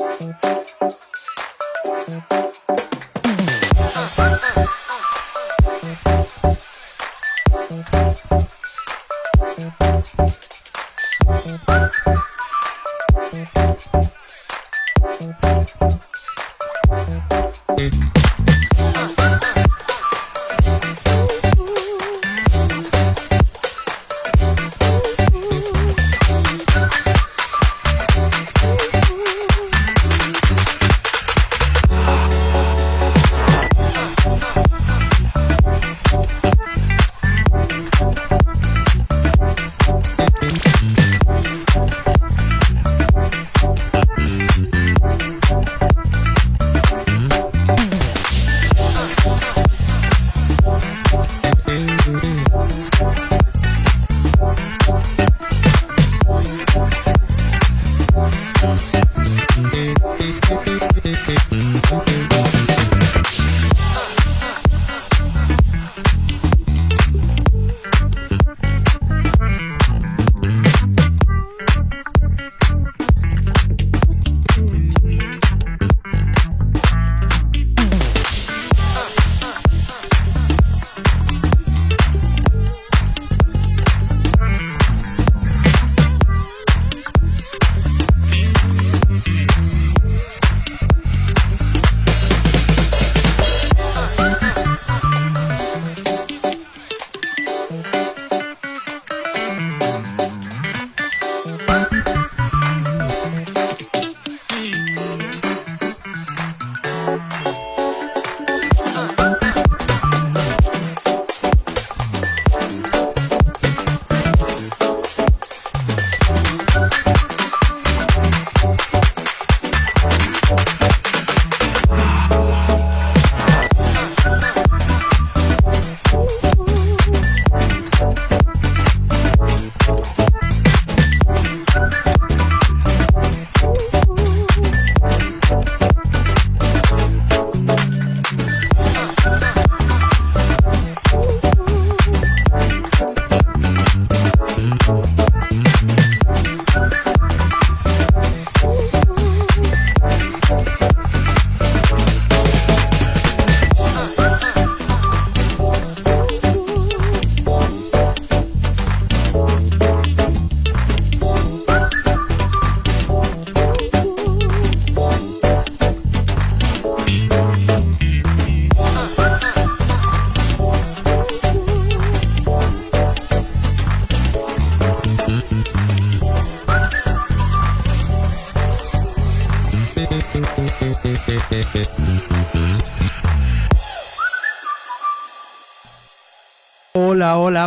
Hola,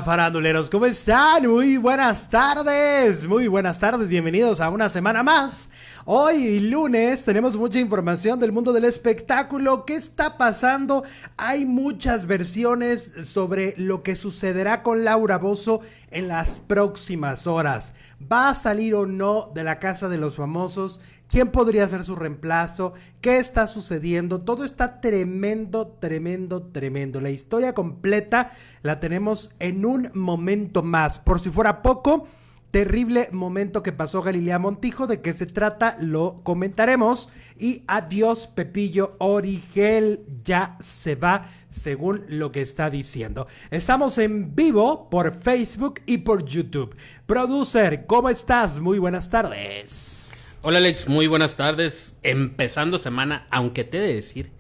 faranduleros, ¿cómo están? Muy buenas tardes, muy buenas tardes, bienvenidos a una semana más. Hoy lunes tenemos mucha información del mundo del espectáculo, ¿qué está pasando? Hay muchas versiones sobre lo que sucederá con Laura Bozo en las próximas horas. ¿Va a salir o no de la casa de los famosos? Quién podría ser su reemplazo, qué está sucediendo. Todo está tremendo, tremendo, tremendo. La historia completa la tenemos en un momento más. Por si fuera poco, terrible momento que pasó Galilea Montijo, de qué se trata, lo comentaremos. Y adiós, Pepillo Origel, ya se va según lo que está diciendo. Estamos en vivo por Facebook y por YouTube. Producer, ¿cómo estás? Muy buenas tardes. Hola Alex, muy buenas tardes. Empezando semana, aunque te he de decir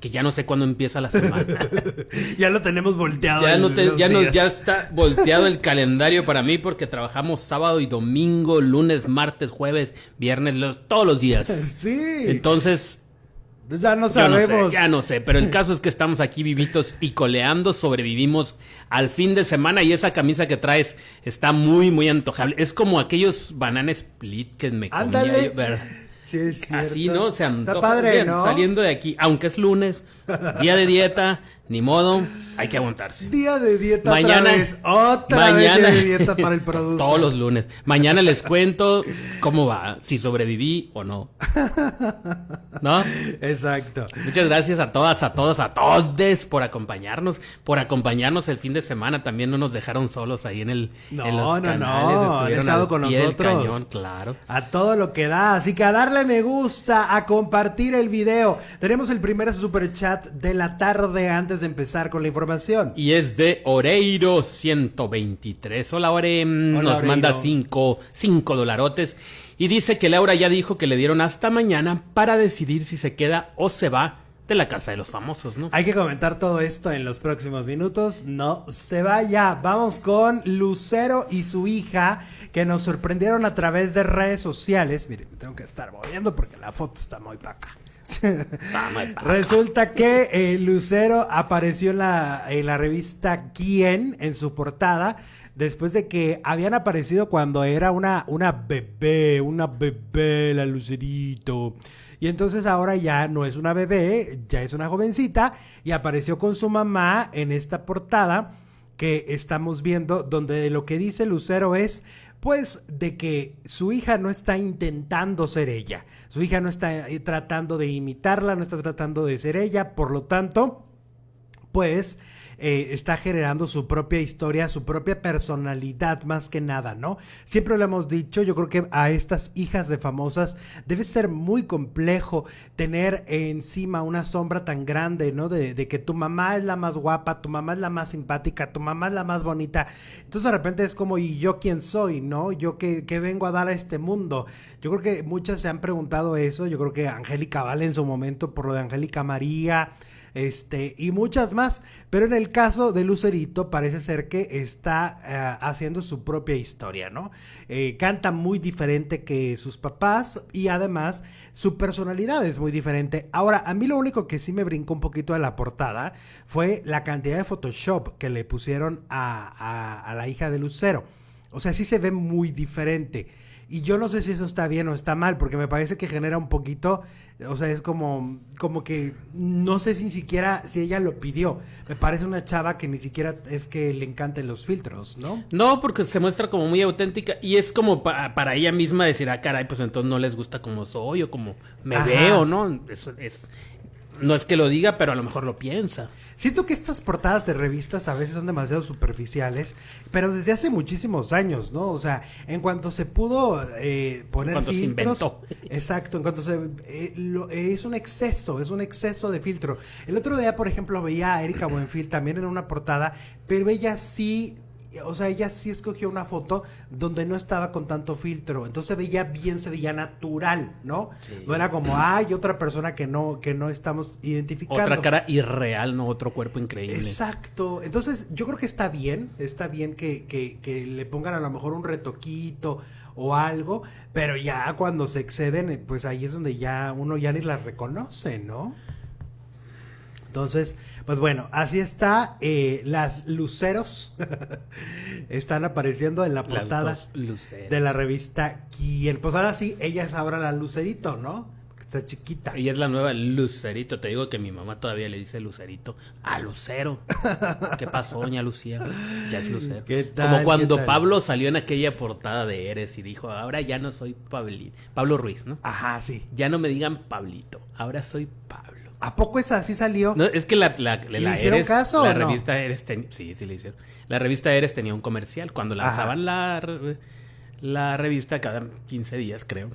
que ya no sé cuándo empieza la semana. ya lo tenemos volteado. Ya, no ya, ya está volteado el calendario para mí porque trabajamos sábado y domingo, lunes, martes, jueves, viernes, los, todos los días. Sí. Entonces, ya no sabemos. ya no sé, pero el caso es que estamos aquí vivitos y coleando, sobrevivimos al fin de semana y esa camisa que traes está muy, muy antojable. Es como aquellos banana split que me Ándale. comía. Sí, es Así, ¿no? Se Está padre, ¿no? Saliendo de aquí, aunque es lunes, día de dieta, ni modo, hay que aguantarse. Día de dieta mañana, otra vez. Otra mañana, vez de dieta para el producto. Todos los lunes. Mañana les cuento cómo va, si sobreviví o no. ¿No? Exacto. Muchas gracias a todas, a todos, a todos por acompañarnos, por acompañarnos el fin de semana. También no nos dejaron solos ahí en el No, en no, no. Han estado con nosotros. Cañón, claro. A todo lo que da. Así que a darle me gusta, a compartir el video. Tenemos el primer super chat de la tarde antes de empezar con la información. Y es de Oreiro 123. Hola, Ore. Nos manda 5 cinco, dolarotes. Y dice que Laura ya dijo que le dieron hasta mañana para decidir si se queda o se va de la casa de los famosos, ¿no? Hay que comentar todo esto en los próximos minutos. No se vaya. Vamos con Lucero y su hija que nos sorprendieron a través de redes sociales. Miren, tengo que estar moviendo porque la foto está muy paca. Resulta que eh, Lucero apareció en la, revista Quién en su portada después de que habían aparecido cuando era una, una bebé, una bebé, la Lucerito. Y entonces ahora ya no es una bebé, ya es una jovencita y apareció con su mamá en esta portada que estamos viendo donde lo que dice Lucero es pues de que su hija no está intentando ser ella, su hija no está eh, tratando de imitarla, no está tratando de ser ella, por lo tanto, pues está generando su propia historia, su propia personalidad más que nada, ¿no? Siempre lo hemos dicho, yo creo que a estas hijas de famosas debe ser muy complejo tener encima una sombra tan grande, ¿no? De, que tu mamá es la más guapa, tu mamá es la más simpática, tu mamá es la más bonita. Entonces de repente es como, ¿y yo quién soy, no? ¿Yo qué, qué vengo a dar a este mundo? Yo creo que muchas se han preguntado eso, yo creo que Angélica Vale en su momento por lo de Angélica María, este, y muchas más. Pero en el caso de Lucerito parece ser que está eh, haciendo su propia historia, ¿no? Eh, canta muy diferente que sus papás y además su personalidad es muy diferente. Ahora, a mí lo único que sí me brincó un poquito de la portada fue la cantidad de Photoshop que le pusieron a, a la hija de Lucero. O sea, sí se ve muy diferente. Y yo no sé si eso está bien o está mal, porque me parece que genera un poquito, o sea, es como, como que no sé si ni siquiera, si ella lo pidió. Me parece una chava que ni siquiera es que le encanten los filtros, ¿no? No, porque se muestra como muy auténtica y es como para ella misma decir, ah, caray, pues entonces no les gusta como soy o como me veo, ¿no? Eso es, no es que lo diga, pero a lo mejor lo piensa. Siento que estas portadas de revistas a veces son demasiado superficiales, pero desde hace muchísimos años, ¿no? O sea, en cuanto se pudo eh, poner filtros, se inventó. exacto, en cuanto se eh, es un exceso, es un exceso de filtro. El otro día, por ejemplo, veía a Erika Buenfil también en una portada, pero ella sí o sea, ella sí escogió una foto donde no estaba con tanto filtro, entonces veía bien, se veía natural, ¿no? No era como, hay otra persona que no, que no estamos identificando. Otra cara irreal, no otro cuerpo increíble. Exacto, entonces yo creo que está bien, está bien que, que, que le pongan a lo mejor un retoquito o algo, pero ya cuando se exceden, pues ahí es donde ya uno ya ni las reconoce, ¿no? Entonces, pues bueno, así está. Eh, las luceros están apareciendo en la portada de la revista Quién. Pues ahora sí, ella es ahora la lucerito, ¿no? Está chiquita. Ella es la nueva Lucerito. Te digo que mi mamá todavía le dice Lucerito a Lucero. ¿Qué pasó, doña Lucía? Ya es Lucero. Como cuando Pablo salió en aquella portada de Eres y dijo, ahora ya no soy Pablito. Pablo Ruiz, ¿no? Ajá, sí. Ya no me digan Pablito, ahora soy Pablo. ¿A poco es así salió? No, es que la, la, ¿Le hicieron caso? La revista Eres sí, sí le hicieron. La revista Eres tenía un comercial. Cuando lanzaban la, la revista cada 15 días, creo.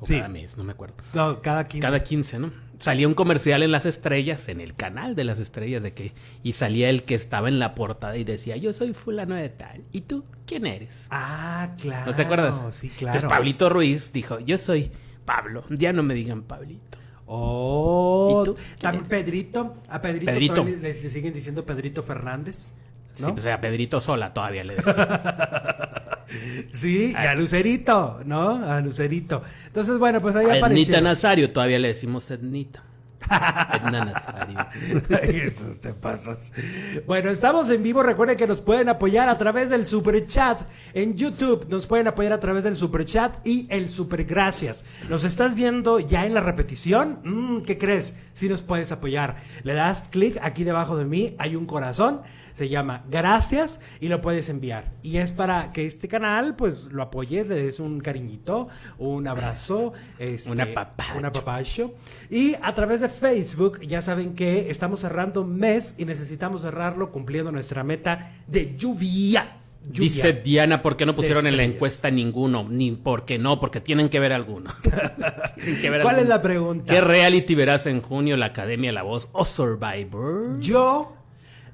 O cada mes, no me acuerdo. No, cada 15. Cada 15, ¿no? Salía un comercial en las estrellas, en el canal de las estrellas, de que. Y salía el que estaba en la portada y decía, yo soy fulano de tal. ¿Y tú quién eres? Ah, claro. ¿No te acuerdas? Sí, claro. Entonces Pablito Ruiz dijo, yo soy Pablo. Ya no me digan Pablito. Oh, también Pedrito. A Pedrito, Le, siguen diciendo Pedrito Fernández. ¿no? Sí, o sea, Pedrito Sola todavía le sí, y a Lucerito, ¿no? A Lucerito. Entonces, bueno, pues ahí apareció. Ednita Nazario todavía le decimos Ednita. Eso te. Bueno, estamos en vivo. Recuerden que nos pueden apoyar a través del super chat en YouTube. Nos pueden apoyar a través del super chat y el super gracias. ¿Nos estás viendo ya en la repetición? Mm, ¿Qué crees? Si nos puedes apoyar. Le das clic aquí debajo de mí. Hay un corazón se llama Gracias y lo puedes enviar. Y es para que este canal pues lo apoyes, le des un cariñito, un abrazo, este, una papacho. Una papacho. Y a través de Facebook ya saben que estamos cerrando mes y necesitamos cerrarlo cumpliendo nuestra meta de lluvia Dice Diana, ¿por qué no pusieron en la encuesta ninguno? Ni por qué no, porque tienen que ver alguno. ¿Cuál es la pregunta? ¿Qué reality verás en junio? ¿La Academia La Voz o Survivor? Yo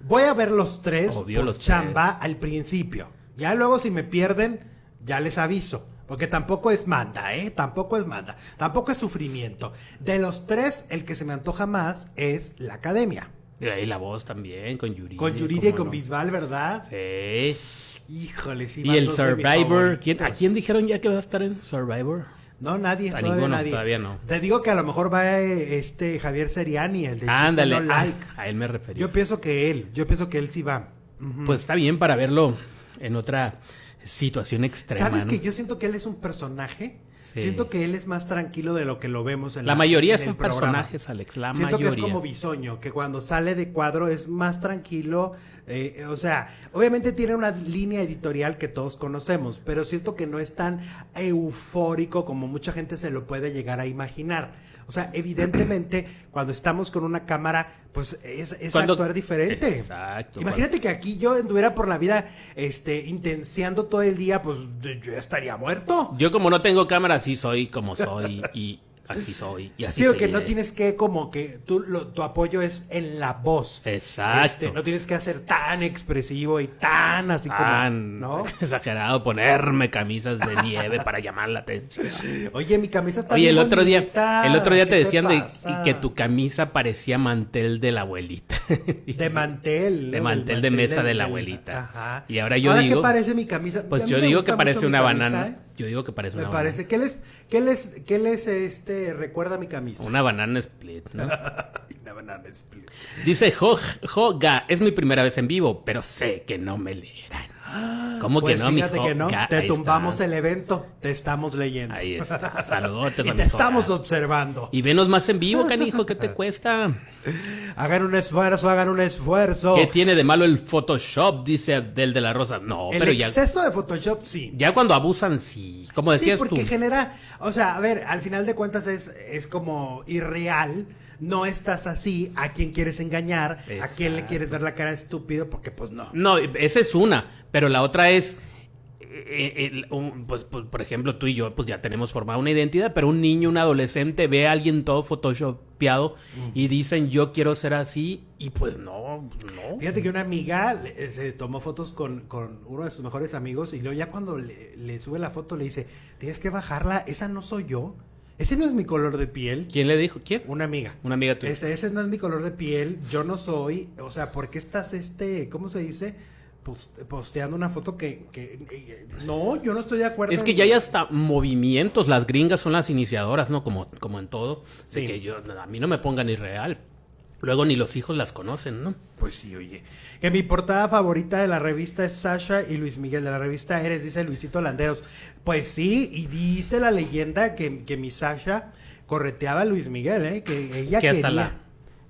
voy a ver los tres Obvio, los chamba al principio. Ya luego si me pierden, ya les aviso. Porque tampoco es manda, ¿eh? Tampoco es manda. Tampoco es sufrimiento. De los tres, el que se me antoja más es la academia. Y la voz también, con Yuridia. Con Yuridia y con Bisbal, ¿verdad? Sí. Híjole, sí. Y el Survivor. ¿A quién dijeron ya que va a estar en Survivor? No, nadie, a todavía nadie. Todavía no. Te digo que a lo mejor va este Javier Seriani, el de Ándale, no like. a él me refería. Yo pienso que él, yo pienso que él sí va. Pues está bien para verlo en otra situación extrema. ¿Sabes que yo siento que él es un personaje? Siento que él es más tranquilo de lo que lo vemos en la, la mayoría son personajes, Alex. La Siento que es como Bisoño, que cuando sale de cuadro es más tranquilo. Eh, o sea, obviamente tiene una línea editorial que todos conocemos, pero siento que no es tan eufórico como mucha gente se lo puede llegar a imaginar. O sea, evidentemente, cuando estamos con una cámara, pues es, es actuar diferente. Exacto. Imagínate que aquí yo anduviera por la vida este, intenciando todo el día, pues yo estaría muerto. Yo como no tengo cámara, sí soy como soy y así soy y así Sí, que no tienes que como que tú, tu apoyo es en la voz. Exacto. Este, no tienes que hacer tan expresivo y tan así como, ¿no? exagerado ponerme camisas de nieve para llamar la atención. Oye, mi camisa está Oye, el otro día, el otro día te decían de, que tu camisa parecía mantel de la abuelita. De mantel. De mantel, de mesa de, la abuelita. Ajá. Y ahora yo digo. ¿qué parece mi camisa? Pues yo digo que parece una banana. ¿eh? Yo digo que parece una Me parece. ¿Qué les, qué les, qué les este, recuerda mi camisa? Una banana split, ¿no? una banana split. Dice Joga, es mi primera vez en vivo, pero sé que no me leerán. ¿Cómo pues que no, fíjate que no, te tumbamos el evento, te estamos leyendo. Ahí está. Saludos. y te estamos observando. Y venos más en vivo, canijo, ¿qué te cuesta? Hagan un esfuerzo, hagan un esfuerzo. ¿Qué tiene de malo el Photoshop? Dice del de la Rosa. No, el pero ya. El exceso de Photoshop, sí. Ya cuando abusan, sí. Como decías sí, porque tú. genera. O sea, a ver, al final de cuentas es, es como irreal no estás así, a quién quieres engañar, a quién le quieres ver la cara estúpido, porque pues no. No, esa es una, pero la otra es... Eh, pues, pues, por ejemplo, tú y yo, pues ya tenemos formada una identidad, pero un niño, un adolescente ve a alguien todo photoshopeado y dicen yo quiero ser así y pues no, no. Fíjate que una amiga eh, se tomó fotos con, uno de sus mejores amigos y luego ya cuando le, le, sube la foto le dice, tienes que bajarla, esa no soy yo. Ese no es mi color de piel. ¿Quién le dijo? ¿Quién? Una amiga. Una amiga tuya. Ese, ese no es mi color de piel. Yo no soy. O sea, ¿por qué estás este. ¿Cómo se dice? Posteando una foto que, que, no, yo no estoy de acuerdo. Es que ya hay hasta movimientos, las gringas son las iniciadoras, ¿no? Como, como en todo. Sí. que yo, a mí no me pongan irreal. Luego ni los hijos las conocen, ¿no? Pues sí, oye. Que mi portada favorita de la revista es Sasha y Luis Miguel. De la revista Eres, dice Luisito Landeros. Pues sí, y dice la leyenda que, que mi Sasha correteaba a Luis Miguel, ¿eh? Que ella quería.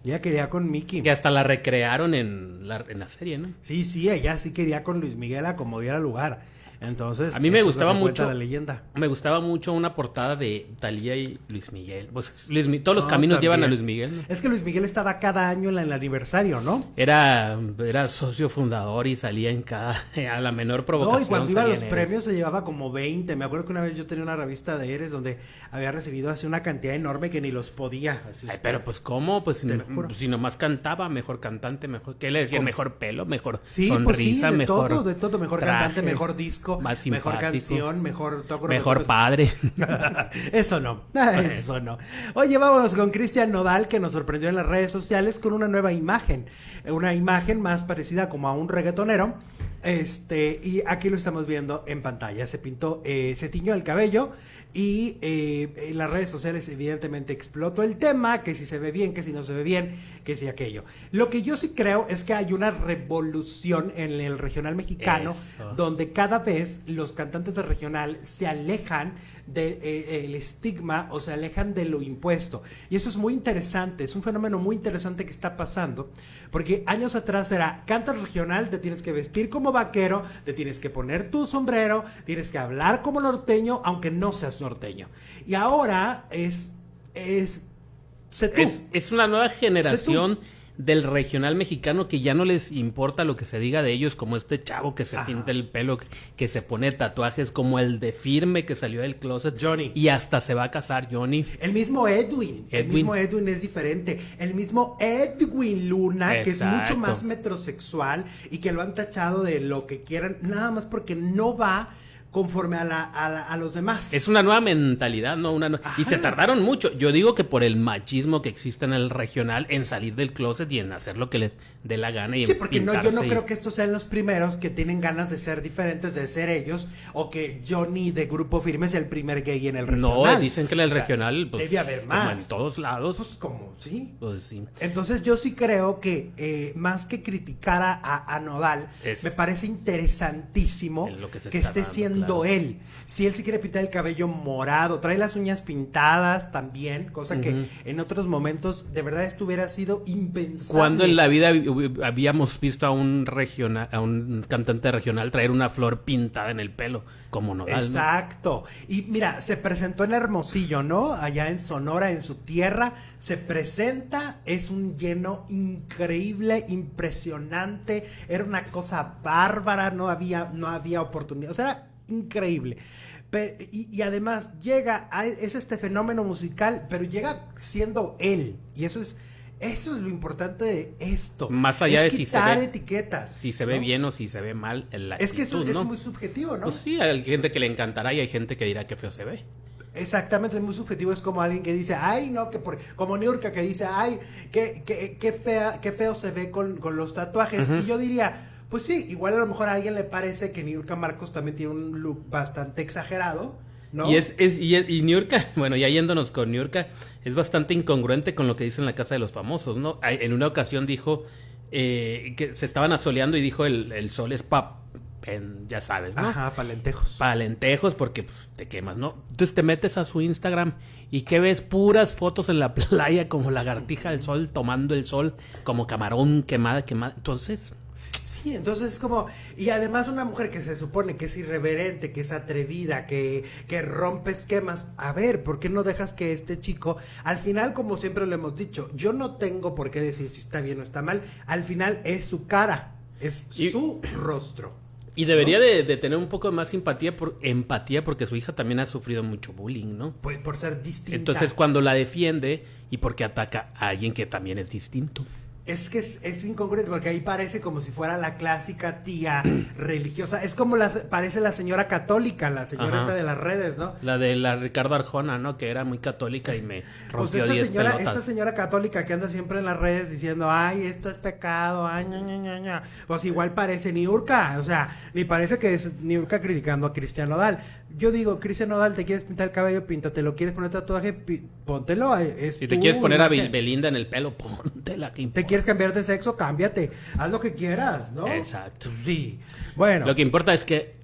Ella quería con Mickey. Que hasta la recrearon en la, en la serie, ¿no? Sí, sí, ella sí quería con Luis Miguel a como diera lugar. Entonces, a mí me gustaba mucho la leyenda. Me gustaba mucho una portada de Talía y Luis Miguel. Pues todos los caminos llevan a Luis Miguel. Es que Luis Miguel estaba cada año en el aniversario, ¿no? Era era socio fundador y salía en cada a la menor provocación. No, y cuando iba a los premios se llevaba como 20. Me acuerdo que una vez yo tenía una revista de Eres donde había recibido así una cantidad enorme que ni los podía. Ay, pero pues cómo, pues si, nomás cantaba, mejor cantante, mejor ¿qué le decían? Mejor pelo, mejor sí, sonrisa, pues sí, de mejor todo, de todo, mejor cantante, mejor disco mejor canción, mejor toco, Mejor padre. eso no, eso no. Oye, vámonos con Cristian Nodal que nos sorprendió en las redes sociales con una nueva imagen, una imagen más parecida como a un reggaetonero. Este, y aquí lo estamos viendo en pantalla. Se pintó, eh, se tiñó el cabello y eh, en las redes sociales evidentemente explotó el tema, que si se ve bien, que si no se ve bien, que si aquello. Lo que yo sí creo es que hay una revolución en el regional mexicano donde cada vez los cantantes de regional se alejan del de, eh, estigma o se alejan de lo impuesto. Y eso es muy interesante, es un fenómeno muy interesante que está pasando, porque años atrás era, cantas regional, te tienes que vestir como vaquero, te tienes que poner tu sombrero, tienes que hablar como norteño, aunque no seas norteño. Y ahora es... es es, es, una nueva generación del regional mexicano que ya no les importa lo que se diga de ellos, como este chavo que se pinta el pelo, que, se pone tatuajes, como el de firme que salió del closet. Johnny. Y hasta se va a casar Johnny. El mismo Edwin. El mismo Edwin es diferente. El mismo Edwin Luna, que es mucho más metrosexual y que lo han tachado de lo que quieran, nada más porque no va conforme a, la, a, los demás. Es una nueva mentalidad, ¿no? Una Y se tardaron mucho. Yo digo que por el machismo que existe en el regional, en salir del closet y en hacer lo que les dé la gana. Y sí, porque no, yo no creo que estos sean los primeros que tienen ganas de ser diferentes, de ser ellos, o que Johnny de Grupo Firme es el primer gay en el regional. No, dicen que en el regional... Pues, debe haber más. en todos lados. Pues como, sí. Pues sí. Entonces yo sí creo que eh, más que criticar a, a, Nodal, me parece interesantísimo que, esté siendo él. Si él se quiere pintar el cabello morado, trae las uñas pintadas también, cosa que en otros momentos de verdad esto hubiera sido impensable. Cuando en la vida habíamos visto a un regional, a un cantante regional traer una flor pintada en el pelo, como Nodal. Exacto. Y mira, se presentó en Hermosillo, ¿no? Allá en Sonora, en su tierra, se presenta, es un lleno increíble, impresionante, era una cosa bárbara, no había, no había oportunidad. O sea, increíble. y, además llega, es este fenómeno musical, pero llega siendo él. Y eso es, eso es lo importante de esto. Más allá de si se ve, etiquetas. Si se ve bien o si se ve mal. La es que eso es muy subjetivo, ¿no? Pues sí, hay gente que le encantará y hay gente que dirá que feo se ve. Exactamente, es muy subjetivo. Es como alguien que dice, ay, no, que por, como Niurka que dice, ay, qué, qué, fea, qué feo se ve con, los tatuajes. Y yo diría, pues sí, igual a lo mejor a alguien le parece que Niurka Marcos también tiene un look bastante exagerado. ¿No? Y es, es y, y Niurka, bueno, ya yéndonos con Niurka, es bastante incongruente con lo que dice en la casa de los famosos, ¿no? En una ocasión dijo eh, que se estaban asoleando y dijo el, el sol es pap, ya sabes, ¿no? Ajá, palentejos. Palentejos porque pues, te quemas, ¿no? Entonces te metes a su Instagram y que ves puras fotos en la playa como lagartija del sol tomando el sol, como camarón quemada, quemada. Entonces, Sí, entonces es como, y además una mujer que se supone que es irreverente, que es atrevida, que, que rompe esquemas, a ver, ¿por qué no dejas que este chico, al final, como siempre lo hemos dicho, yo no tengo por qué decir si está bien o está mal, al final es su cara, es su rostro. Y debería de, tener un poco más simpatía por, empatía porque su hija también ha sufrido mucho bullying, ¿no? Pues por ser distinta. Entonces cuando la defiende y porque ataca a alguien que también es distinto. Es que es, incongruente porque ahí parece como si fuera la clásica tía religiosa. Es como la, parece la señora católica, la señora esta de las redes, ¿no? La de la Ricardo Arjona, ¿no? Que era muy católica y me pues esta señora, esta señora católica que anda siempre en las redes diciendo, ay, esto es pecado, ay, ña, ña, ña, Pues igual parece Niurka, o sea, ni parece que es Niurka criticando a Cristian Nodal. Yo digo, Cristian Nodal, ¿te quieres pintar el cabello? Píntatelo. ¿Quieres poner tatuaje? Póntelo. Es si te quieres poner a Belinda en el pelo, póntela. ¿Te quieres cambiar de sexo? Cámbiate. Haz lo que quieras, ¿no? Exacto. Sí. Bueno. Lo que importa es que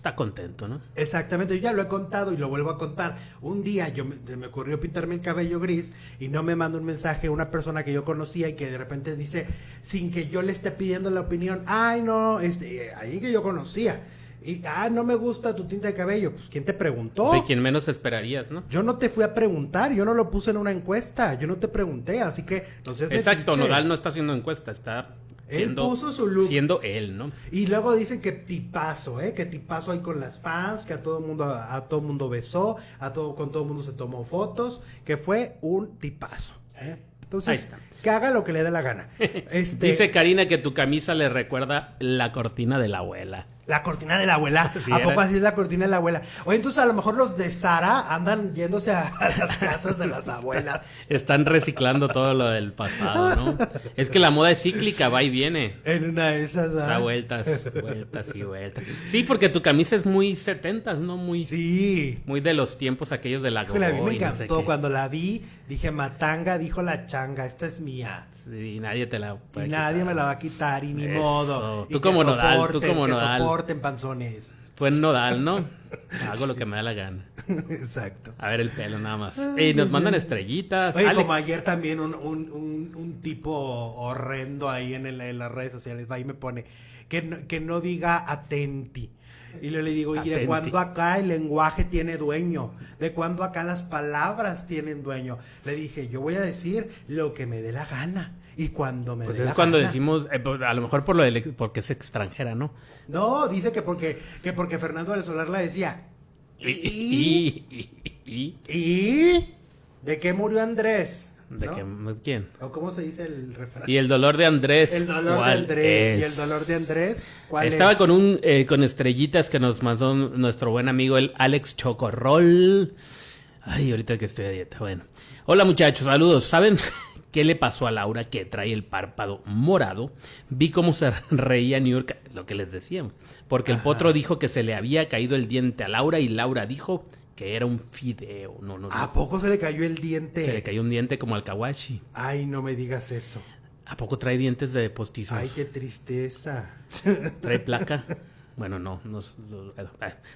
está contento, ¿no? Exactamente, yo ya lo he contado y lo vuelvo a contar. Un día yo me, me, ocurrió pintarme el cabello gris y no me mandó un mensaje una persona que yo conocía y que de repente dice, sin que yo le esté pidiendo la opinión, ay no, este, ahí que yo conocía. Y, ah, no me gusta tu tinta de cabello. Pues, ¿quién te preguntó? De quien menos esperarías, ¿no? Yo no te fui a preguntar, yo no lo puse en una encuesta, yo no te pregunté, así que no sé. Exacto, Nodal no está haciendo encuesta, está Siendo, él puso su look. Siendo él, ¿no? Y luego dicen que tipazo, ¿eh? Que tipazo ahí con las fans, que a todo mundo, a, todo mundo besó, a todo, con todo mundo se tomó fotos, que fue un tipazo. ¿eh? Entonces, que haga lo que le dé la gana. Este... Dice Karina que tu camisa le recuerda la cortina de la abuela. La cortina de la abuela. ¿A poco así es la cortina de la abuela? Oye, entonces a lo mejor los de Sara andan yéndose a, las casas de las abuelas. Están reciclando todo lo del pasado, ¿no? Es que la moda es cíclica, va y viene. En una de esas. Da vueltas, vueltas y vueltas. Sí, porque tu camisa es muy setentas, ¿no? Muy. Sí. Muy de los tiempos aquellos de la Híjole, a mí me encantó. Cuando la vi, dije, Matanga, dijo la changa, esta es mía. Sí, nadie te la Y nadie me la va a quitar, y ni modo. Tú como Nodal, tú como Nodal en panzones. Fue Nodal, ¿no? Hago lo que me da la gana. Exacto. A ver el pelo nada más. Y nos mandan estrellitas. Oye, como ayer también un, un, un, tipo horrendo ahí en, el, en, las redes sociales va y me pone que no, que no diga atenti. Y le digo, ¿y de cuándo acá el lenguaje tiene dueño? ¿De cuándo acá las palabras tienen dueño? Le dije, yo voy a decir lo que me dé la gana. Y cuando me pues dé es cuando decimos, eh, pues, a lo mejor por lo de, porque es extranjera, ¿no? No, dice que porque, que porque Fernando del Solar la decía. ¿Y? ¿Y? ¿Y? ¿De qué murió Andrés? ¿De quién? ¿O cómo se dice el refrán? Y el dolor de Andrés. El dolor de Andrés. ¿Y el dolor de Andrés? ¿Cuál Estaba con un eh, con estrellitas que nos mandó nuestro buen amigo el Alex Chocorrol. Ay, ahorita que estoy a dieta. Bueno. Hola muchachos, saludos. ¿Saben qué le pasó a Laura que trae el párpado morado? Vi cómo se reía New York, lo que les decíamos. Porque el potro dijo que se le había caído el diente a Laura y Laura dijo que era un fideo. No, no, ¿A poco se le cayó el diente? Se le cayó un diente como al kawashi. Ay, no me digas eso. ¿A poco trae dientes de postizo? Ay, qué tristeza. ¿Trae placa? Bueno, no, no,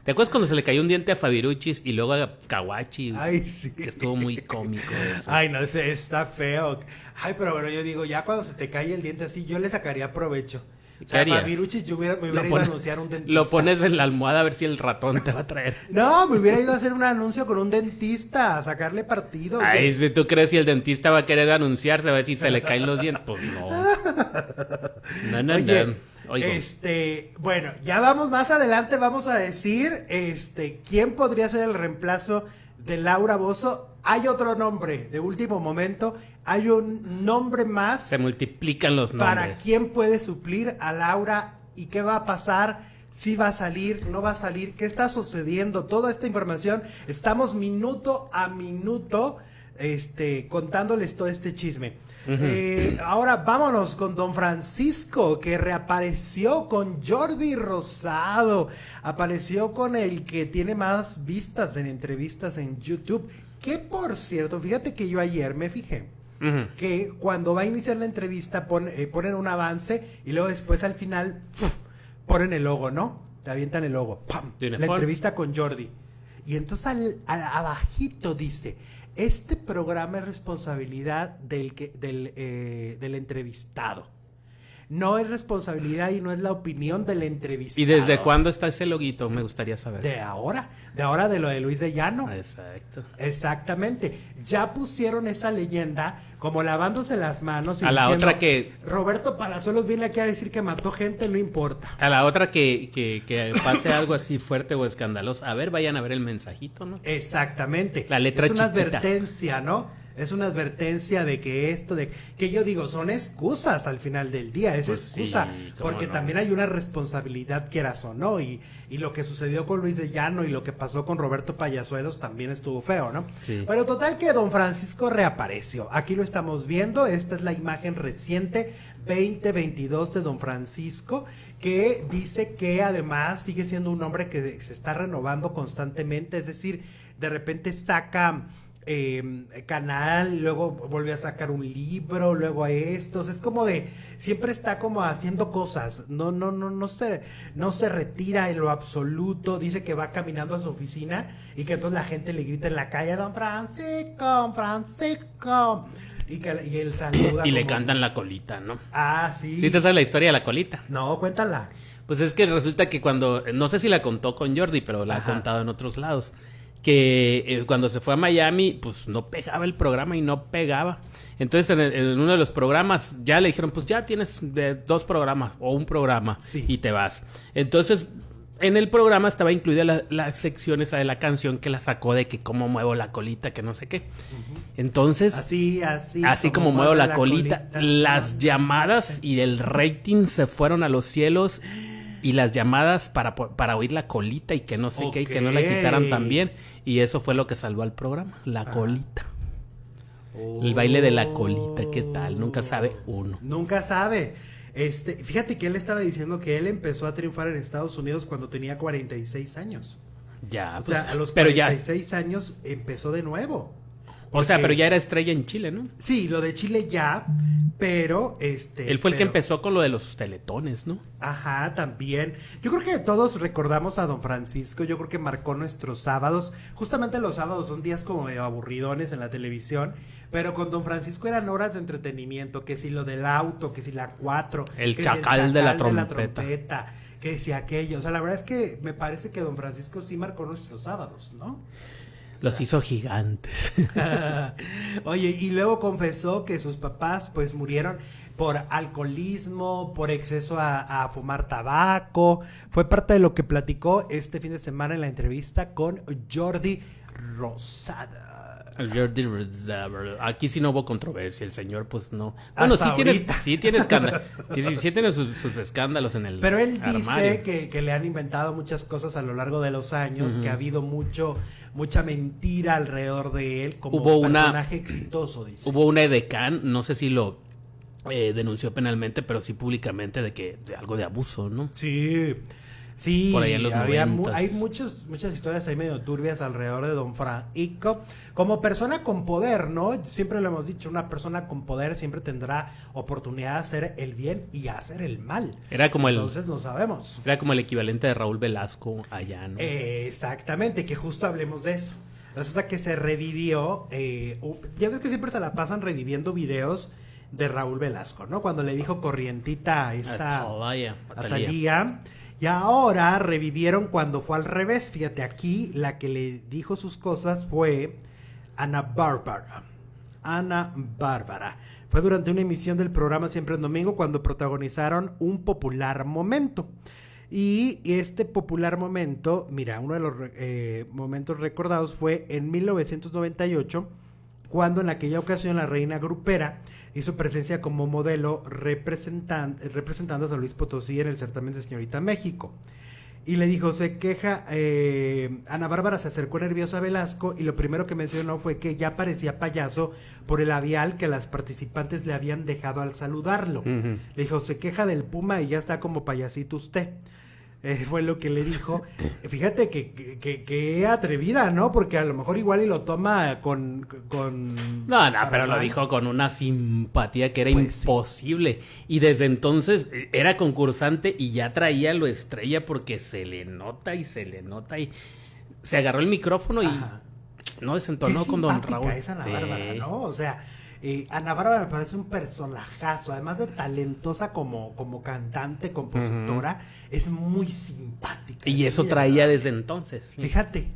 ¿Te acuerdas cuando se le cayó un diente a Fabiruchis y luego a Kawachi? Ay, sí. Que estuvo muy cómico eso. Ay, no, está feo. Ay, pero bueno, yo digo, ya cuando se te cae el diente así, yo le sacaría provecho. O sea, yo hubiera, me hubiera ido a anunciar un dentista. Lo pones en la almohada a ver si el ratón te va a traer. no, me hubiera ido a hacer un anuncio con un dentista, a sacarle partido. Ay, si tú crees si el dentista va a querer anunciarse, a ver si se le caen los dientes. Pues no. No, no, Oye, Este, bueno, ya vamos más adelante, vamos a decir, este, quién podría ser el reemplazo de Laura Bozo. Hay otro nombre de último momento hay un nombre más. Se multiplican los nombres. Para quién puede suplir a Laura y qué va a pasar. Si va a salir, no va a salir, qué está sucediendo, toda esta información. Estamos minuto a minuto este, contándoles todo este chisme. Eh, ahora vámonos con Don Francisco, que reapareció con Jordi Rosado. Apareció con el que tiene más vistas en entrevistas en YouTube. Que por cierto, fíjate que yo ayer me fijé que cuando va a iniciar la entrevista eh, ponen un avance y luego después al final ponen el logo, ¿no? Te avientan el logo. ¡Pam! La entrevista con Jordi. Y entonces al, abajito dice, este programa es responsabilidad del, que, del, eh, del entrevistado no es responsabilidad y no es la opinión del entrevistado. ¿Y desde cuándo está ese loguito? Me gustaría saber. De ahora, de ahora de lo de Luis de Llano. Exacto. Exactamente. Ya pusieron esa leyenda como lavándose las manos y a la otra que Roberto Palazuelos viene aquí a decir que mató gente, no importa. A la otra que, que, que pase algo así fuerte o escandaloso. A ver, vayan a ver el mensajito, ¿no? Exactamente. La letra Es una advertencia, ¿no? Es una advertencia de que esto, de que yo digo, son excusas al final del día, es pues excusa, porque también hay una responsabilidad, quieras o no, y, y lo que sucedió con Luis de Llano y lo que pasó con Roberto Payasuelos también estuvo feo, ¿no? Pero total que don Francisco reapareció, aquí lo estamos viendo, esta es la imagen reciente 2022 de don Francisco, que dice que además sigue siendo un hombre que se está renovando constantemente, es decir, de repente saca eh, canal, luego volvió a sacar un libro, luego a estos, es como de, siempre está como haciendo cosas, no, no, no, no se, no se retira en lo absoluto, dice que va caminando a su oficina y que entonces la gente le grita en la calle, don Francisco, Francisco. Y, que, y él saluda. Y le cantan la colita, ¿no? Ah, sí. ¿Sí te sabes la historia de la colita? No, cuéntala. Pues es que resulta que cuando, no sé si la contó con Jordi, pero la ha contado en otros lados que eh, cuando se fue a Miami, pues no pegaba el programa y no pegaba. Entonces en, uno de los programas ya le dijeron, pues ya tienes de dos programas o un programa y te vas. Entonces en el programa estaba incluida la, sección esa de la canción que la sacó de que cómo muevo la colita, que no sé qué. Entonces, así, así, así como, muevo la, colita, las llamadas y el rating se fueron a los cielos y las llamadas para, para oír la colita y que no sé qué y que no la quitaran también. Y eso fue lo que salvó al programa, la ah. colita. El baile de la colita, ¿qué tal? Nunca sabe uno. Nunca sabe. Este, fíjate que él estaba diciendo que él empezó a triunfar en Estados Unidos cuando tenía 46 años. Ya, o sea, pues, a los 46 años empezó de nuevo. O sea, pero ya era estrella en Chile, ¿no? Sí, lo de Chile ya, pero este. Él fue el que empezó con lo de los teletones, ¿no? Ajá, también. Yo creo que todos recordamos a don Francisco. Yo creo que marcó nuestros sábados. Justamente los sábados son días como medio aburridones en la televisión. Pero con don Francisco eran horas de entretenimiento. Que si lo del auto, que si la cuatro. El, que chacal, si el de, la trompeta. Que si aquello. O sea, la verdad es que me parece que don Francisco sí marcó nuestros sábados, ¿no? Los hizo gigantes. Oye, y luego confesó que sus papás pues murieron por alcoholismo, por exceso a, fumar tabaco. Fue parte de lo que platicó este fin de semana en la entrevista con Jordi Rosada. Jordi Aquí sí no hubo controversia, el señor pues no. Bueno, sí tiene, sí tiene, escándalos, sí, tiene sus, escándalos en el Pero él dice que, le han inventado muchas cosas a lo largo de los años, que ha habido mucho mucha mentira alrededor de él como hubo personaje exitoso, dice. Hubo una edecán, no sé si lo eh, denunció penalmente, pero sí públicamente de que de algo de abuso, ¿no? Sí. Sí, había hay muchos, muchas historias ahí medio turbias alrededor de Don Francisco. Como persona con poder, ¿no? Siempre lo hemos dicho, una persona con poder siempre tendrá oportunidad de hacer el bien y hacer el mal. Era como el, Entonces no sabemos. Era como el equivalente de Raúl Velasco allá, ¿no? exactamente, que justo hablemos de eso. Resulta que se revivió, eh, ya ves que siempre se la pasan reviviendo videos de Raúl Velasco, ¿no? Cuando le dijo corrientita a esta a Talía y ahora revivieron cuando fue al revés. Fíjate, aquí la que le dijo sus cosas fue Ana Bárbara. Ana Bárbara. Fue durante una emisión del programa Siempre en Domingo cuando protagonizaron un popular momento. Y este popular momento, mira, uno de los eh, momentos recordados fue en 1998 cuando en aquella ocasión la reina grupera hizo presencia como modelo representando a San Luis Potosí en el certamen de Señorita México. Y le dijo, se queja, eh, Ana Bárbara se acercó nerviosa a Velasco y lo primero que mencionó fue que ya parecía payaso por el labial que las participantes le habían dejado al saludarlo. Le dijo, se queja del puma y ya está como payasito usted. Eh, fue lo que le dijo. Fíjate que, que, atrevida, ¿no? Porque a lo mejor igual y lo toma con... con no, no, pero lo dijo con una simpatía que era pues imposible. Y desde entonces eh, era concursante y ya traía lo estrella porque se le nota y se le nota y se agarró el micrófono y no desentonó con don Raúl. Esa Bárbara, ¿no? O sea eh, Ana Bárbara me parece un personajazo, además de talentosa como, como cantante, compositora, es muy simpática. Y eso traía desde entonces. Fíjate.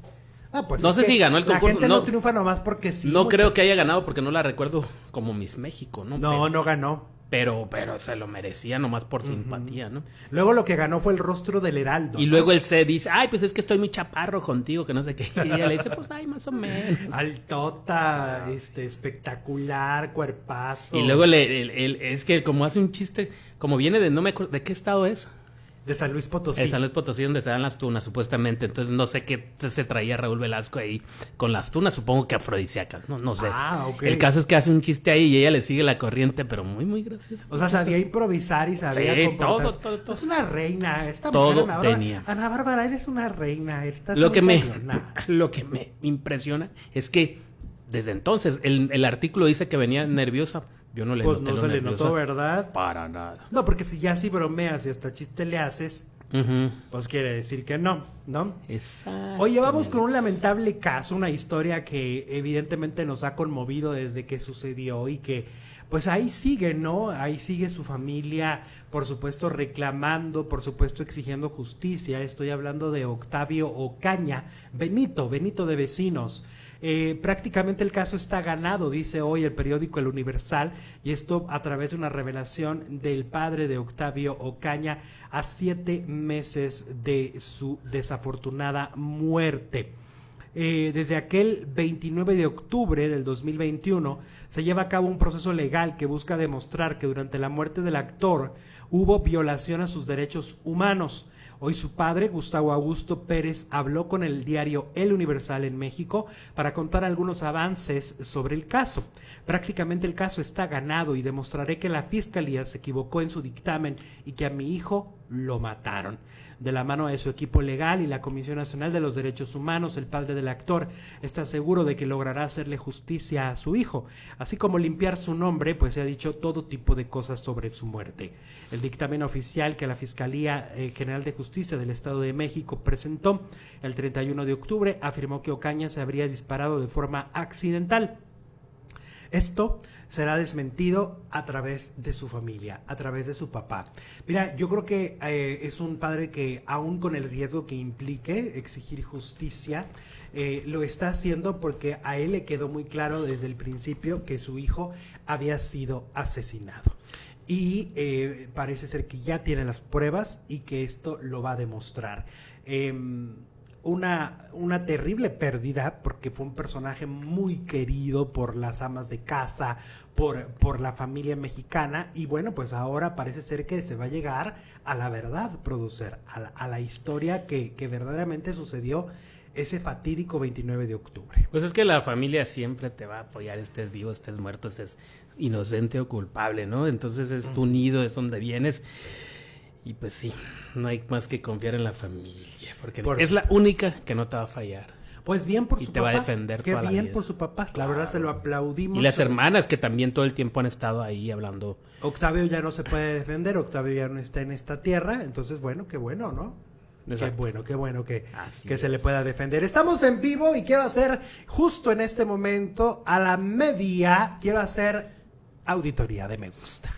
Ah, pues no sé si ganó el concurso. La gente no, triunfa nomás porque sí. No creo que haya ganado porque no la recuerdo como Miss México, ¿no? No, no ganó. Pero, pero se lo merecía nomás por simpatía, ¿no? Luego lo que ganó fue el rostro del Heraldo. Y luego él se dice, ay, pues es que estoy muy chaparro contigo, que no sé qué. Y ella le dice, pues ay, más o menos. Altota, este, espectacular, cuerpazo. Y luego le, es que como hace un chiste, como viene de, no me acuerdo, ¿de qué estado es? De San Luis Potosí. De San Luis Potosí, donde se dan las tunas, supuestamente. Entonces, no sé qué se traía Raúl Velasco ahí con las tunas, supongo que afrodisíacas, ¿no? No sé. Ah, ok. El caso es que hace un chiste ahí y ella le sigue la corriente, pero muy, muy gracioso. O sea, sabía improvisar y sabía sí, todo, todo, todo, Es una reina. Esta todo mujer, Ana tenía. Ana Bárbara, eres una reina. lo, que me, lo que me impresiona es que desde entonces el, el artículo dice que venía nerviosa yo no le pues no se le notó, ¿verdad? Para nada. No, porque si ya si bromeas y hasta chiste le haces, pues quiere decir que no, ¿no? Exacto. Oye, vamos con un lamentable caso, una historia que evidentemente nos ha conmovido desde que sucedió y que pues ahí sigue, ¿no? Ahí sigue su familia, por supuesto reclamando, por supuesto exigiendo justicia. Estoy hablando de Octavio Ocaña, Benito, Benito de Vecinos. Eh, prácticamente el caso está ganado, dice hoy el periódico El Universal, y esto a través de una revelación del padre de Octavio Ocaña a siete meses de su desafortunada muerte. Eh, desde aquel 29 de octubre del 2021 se lleva a cabo un proceso legal que busca demostrar que durante la muerte del actor hubo violación a sus derechos humanos Hoy su padre, Gustavo Augusto Pérez, habló con el diario El Universal en México para contar algunos avances sobre el caso. Prácticamente el caso está ganado y demostraré que la fiscalía se equivocó en su dictamen y que a mi hijo lo mataron. De la mano de su equipo legal y la Comisión Nacional de los Derechos Humanos, el padre del actor está seguro de que logrará hacerle justicia a su hijo, así como limpiar su nombre, pues se ha dicho todo tipo de cosas sobre su muerte. El dictamen oficial que la Fiscalía eh, General de Justicia del Estado de México presentó el 31 de octubre afirmó que Ocaña se habría disparado de forma accidental. Esto será desmentido a través de su familia, a través de su papá. Mira, yo creo que eh, es un padre que aún con el riesgo que implique exigir justicia, eh, lo está haciendo porque a él le quedó muy claro desde el principio que su hijo había sido asesinado. Y eh, parece ser que ya tiene las pruebas y que esto lo va a demostrar. Em, una, una terrible pérdida porque fue un personaje muy querido por las amas de casa, por, por la familia mexicana y bueno, pues ahora parece ser que se va a llegar a la verdad, producir, a la, historia que, que verdaderamente sucedió ese fatídico 29 de octubre. Pues es que la familia siempre te va a apoyar, estés vivo, estés muerto, estés inocente o culpable, ¿no? Entonces es tu nido, es donde vienes. Y pues sí, no hay más que confiar en la familia, porque es la única que no te va a fallar. Pues bien por su papá. Y te va a defender Qué bien por su papá. La verdad se lo aplaudimos. Y las hermanas que también todo el tiempo han estado ahí hablando. Octavio ya no se puede defender, Octavio ya no está en esta tierra, entonces bueno, qué bueno, ¿no? Qué bueno, qué bueno que, que se le pueda defender. Estamos en vivo y quiero hacer justo en este momento, a la media, quiero hacer auditoría de me gusta.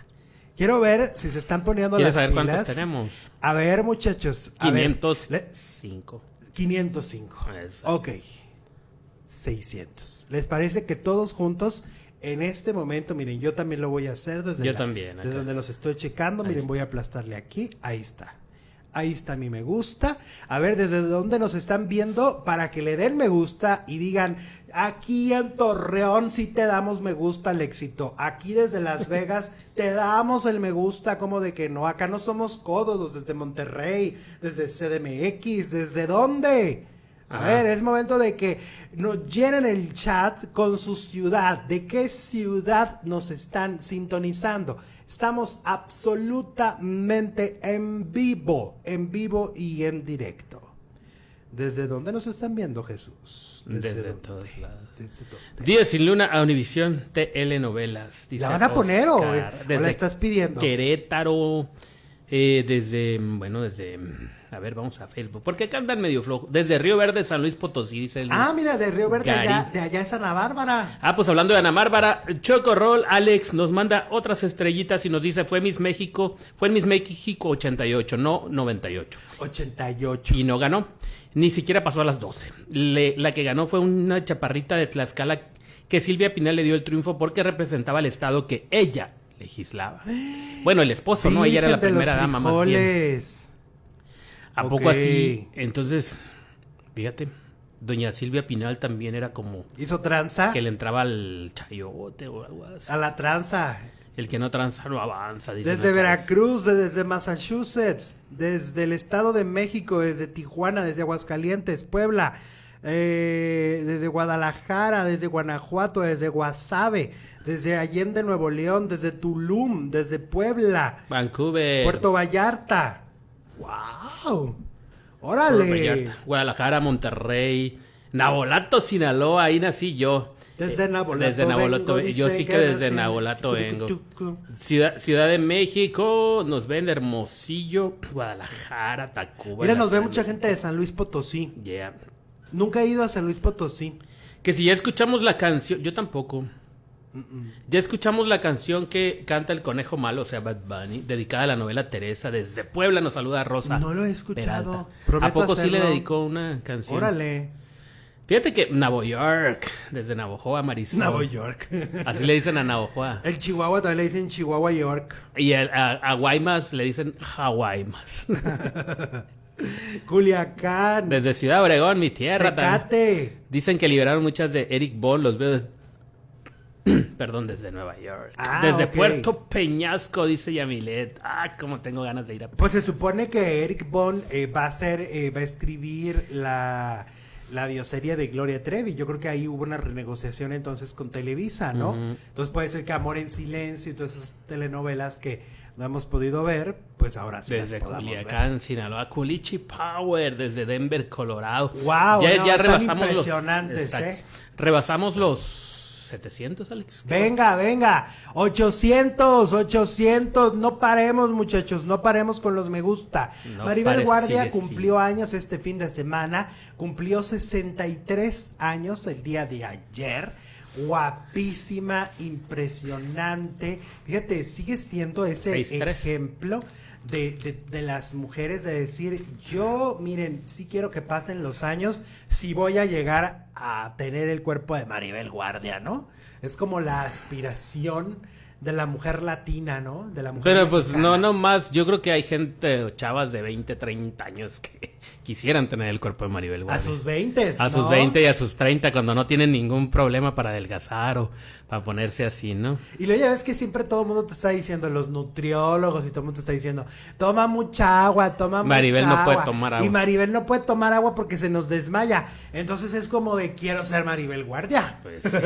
Quiero ver si se están poniendo las saber cuántos tenemos? A ver, muchachos. A 505. 505. Ok. 600. ¿Les parece que todos juntos en este momento, miren, yo también lo voy a hacer desde, yo también, desde donde los estoy checando. miren, voy a aplastarle aquí. Ahí está. Ahí está mi me gusta. A ver, desde dónde nos están viendo para que le den me gusta y digan, aquí en Torreón sí te damos me gusta al éxito. Aquí desde Las Vegas te damos el me gusta como de que no, acá no somos codos desde Monterrey, desde CDMX, ¿desde dónde? A ver, es momento de que nos llenen el chat con su ciudad. ¿De qué ciudad nos están sintonizando? Estamos absolutamente en vivo, en vivo y en directo. ¿Desde dónde nos están viendo, Jesús? Desde, todos lados. Días sin luna a Univisión Telenovelas. ¿La van a poner o, la estás pidiendo? Querétaro, eh, desde, bueno, desde a ver, vamos a Facebook. Porque acá andan medio flojo. Desde Río Verde, San Luis Potosí, dice el. Ah, mira, de Río Verde, allá, de allá es Ana Bárbara. Ah, pues hablando de Ana Bárbara, Choco Roll, Alex nos manda otras estrellitas y nos dice: fue Miss México, fue en Miss México 88, no 98. 88. Y no ganó. Ni siquiera pasó a las 12. la que ganó fue una chaparrita de Tlaxcala que Silvia Pinal le dio el triunfo porque representaba el estado que ella legislaba. Bueno, el esposo, ¿no? Ella era la primera dama más bien. ¿A poco así? Entonces, fíjate, doña Silvia Pinal también era como... ¿Hizo tranza? Que le entraba al chayote o algo así. A la tranza. El que no tranza no avanza. Desde Veracruz, desde Massachusetts, desde el Estado de México, desde Tijuana, desde Aguascalientes, Puebla, eh, desde Guadalajara, desde Guanajuato, desde Guasave, desde Allende, Nuevo León, desde Tulum, desde Puebla, Vancouver, Puerto Vallarta, ¡Wow! ¡Órale! Guadalajara, Monterrey, Nabolato, Sinaloa, ahí nací yo. Desde Nabolato. Desde yo sí que, desde Nabolato vengo. Ciudad, Ciudad de México, nos ven Hermosillo, Guadalajara, Tacuba. Mira, nos ve mucha gente de San Luis Potosí. Yeah. Nunca he ido a San Luis Potosí. Que si ya escuchamos la canción, yo tampoco. Ya escuchamos la canción que canta el conejo malo, o sea, Bad Bunny, dedicada a la novela Teresa. Desde Puebla nos saluda Rosa. No lo he escuchado. ¿A poco sí le dedicó una canción? Órale. Fíjate que Navo York, desde Navojoa, Marisol. Navo York. Así le dicen a Navojoa. El Chihuahua también le dicen Chihuahua York. Y a, Guaymas le dicen Hawaimas. Culiacán. Desde Ciudad Obregón, mi tierra. Tecate. Dicen que liberaron muchas de Eric Ball, los veo Perdón, desde Nueva York. Ah, desde Puerto Peñasco, dice Yamilet. Ah, como tengo ganas de ir a... Pues se supone que Eric Bond eh, va a hacer, eh, va a escribir la, la bioserie de Gloria Trevi. Yo creo que ahí hubo una renegociación entonces con Televisa, ¿no? Entonces puede ser que Amor en Silencio y todas esas telenovelas que no hemos podido ver, pues ahora sí desde las Culiacán, Sinaloa, Culichi Power, desde Denver, Colorado. Wow, ya, ya rebasamos impresionantes, ¿eh? Rebasamos los 700, Alex. Venga, venga. 800, 800. No paremos, muchachos. No paremos con los me gusta. Maribel Guardia cumplió años este fin de semana. Cumplió 63 años el día de ayer. Guapísima, impresionante. Fíjate, sigue siendo ese ejemplo de, de, las mujeres de decir, yo, miren, sí quiero que pasen los años, si voy a llegar a tener el cuerpo de Maribel Guardia, ¿no? Es como la aspiración de la mujer latina, ¿no? De la mujer Pero pues no, no más, yo creo que hay gente, chavas de 20, 30 años que quisieran tener el cuerpo de Maribel Guardia. A sus 20. A sus 20 y a sus 30 cuando no tienen ningún problema para adelgazar o para ponerse así, ¿no? Y luego ya ves que siempre todo el mundo te está diciendo, los nutriólogos y todo el mundo te está diciendo, toma mucha agua, toma Maribel mucha agua. Maribel no puede tomar agua. Y Maribel no puede tomar agua porque se nos desmaya. Entonces es como de quiero ser Maribel Guardia. Pues sí.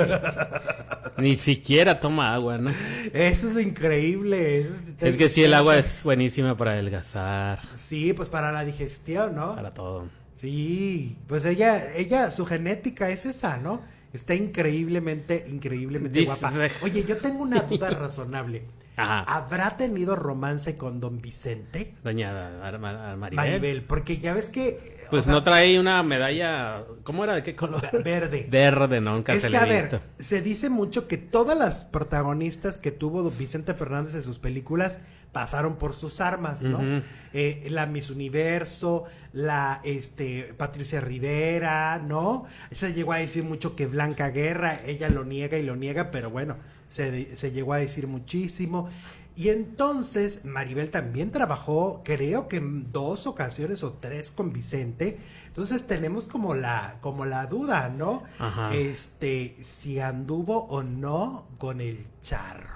Ni siquiera toma agua, ¿no? Eso es lo increíble. es, que sí, el agua es buenísima para adelgazar. Sí, pues para la digestión, ¿no? Para todo. Sí, pues ella, ella, su genética es esa, ¿no? Está increíblemente, increíblemente guapa. Oye, yo tengo una duda razonable. ¿Habrá tenido romance con don Vicente? Doña Maribel. Maribel, porque ya ves que... Pues no trae una medalla, ¿cómo era? ¿De qué color? Verde. Verde, nunca se le a visto. se dice mucho que todas las protagonistas que tuvo don Vicente Fernández en sus películas pasaron por sus armas, ¿no? Eh, la Miss Universo, la este, Patricia Rivera, ¿no? Se llegó a decir mucho que Blanca Guerra, ella lo niega y lo niega, pero bueno, se, se llegó a decir muchísimo. Y entonces Maribel también trabajó, creo que en dos ocasiones o tres con Vicente. Entonces tenemos como la, como la duda, ¿no? Este, si anduvo o no con el charro.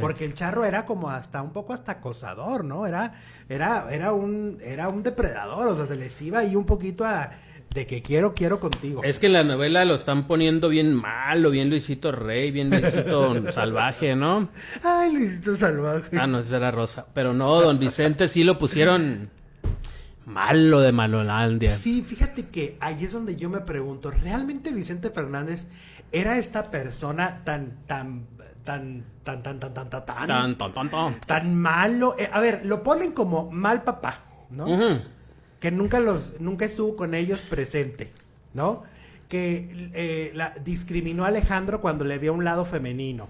Porque el charro era como hasta un poco hasta acosador, ¿no? Era, era, era un, era un depredador, o sea, se les iba ahí un poquito a de que quiero, quiero contigo. Es que en la novela lo están poniendo bien malo, bien Luisito Rey, bien Luisito Salvaje, ¿no? Ay, Luisito Salvaje. Ah, no, esa era Rosa. Pero no, don Vicente sí lo pusieron malo de Malolandia. Sí, fíjate que ahí es donde yo me pregunto, ¿realmente Vicente Fernández era esta persona tan, tan, tan, tan, tan, tan, tan, tan, tan, tan, tan, tan, malo? Eh, a ver, lo ponen como mal papá, ¿no? Que nunca los, nunca estuvo con ellos presente, ¿no? Que eh, la, discriminó a Alejandro cuando le vio un lado femenino.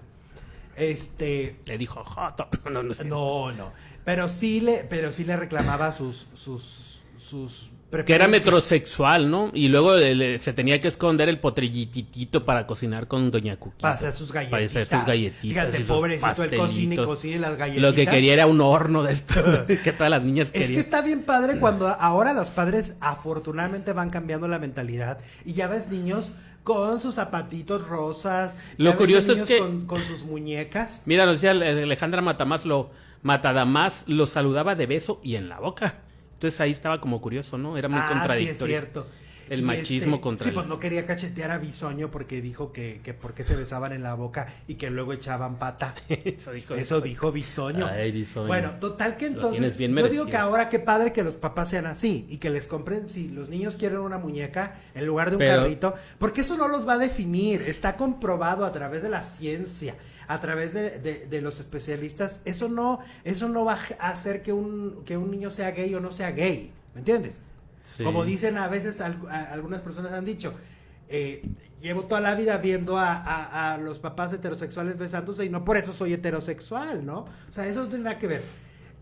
Este. Le dijo joto. No, no, no, no. Pero sí le, pero sí le reclamaba sus, sus, sus que era metrosexual, ¿no? Y luego se tenía que esconder el potrillitito para cocinar con Doña Cuquita. Para hacer sus galletitas. Para hacer sus galletitas. Fíjate, pobrecito, el cocina y cocina las galletitas. Lo que quería era un horno de esto, que todas las niñas querían. Es que está bien padre cuando ahora los padres afortunadamente van cambiando la mentalidad y ya ves niños con sus zapatitos rosas. Lo curioso es que... Con, con, sus muñecas. Mira, nos decía Alejandra Matamás, lo, Matadamás lo saludaba de beso y en la boca. Entonces ahí estaba como curioso, ¿no? Era muy ah, contradictorio. Sí, es cierto. El machismo este, contra Sí, pues no quería cachetear a Bisoño porque dijo que, que porque se besaban en la boca y que luego echaban pata. Eso dijo. Eso dijo Bisoño. Ay, Bisoño. Bueno, total que entonces. yo digo que ahora qué padre que los papás sean así y que les compren si los niños quieren una muñeca en lugar de un carrito, porque eso no los va a definir. Está comprobado a través de la ciencia a través de, los especialistas, eso no, eso no va a hacer que un, que un niño sea gay o no sea gay, ¿me entiendes? Como dicen a veces algunas personas han dicho, eh, llevo toda la vida viendo a, los papás heterosexuales besándose y no por eso soy heterosexual, ¿no? O sea, eso no tiene nada que ver.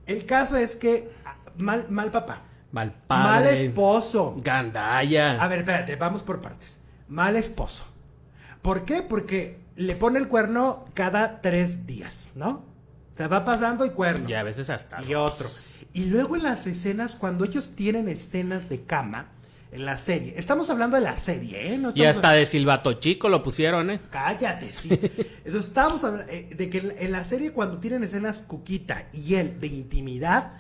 El caso es que ah, mal, mal papá. Mal padre. Mal esposo. Gandaya. A ver, espérate, vamos por partes. Mal esposo. ¿Por qué? Porque le pone el cuerno cada tres días, ¿no? O sea, va pasando y cuerno. Y a veces hasta. Y otro. Y luego en las escenas, cuando ellos tienen escenas de cama, en la serie. Estamos hablando de la serie, ¿eh? y hasta de Silvato Chico lo pusieron, ¿eh? Cállate, sí. Eso estamos hablando eh, de que en la serie cuando tienen escenas Cuquita y él de intimidad,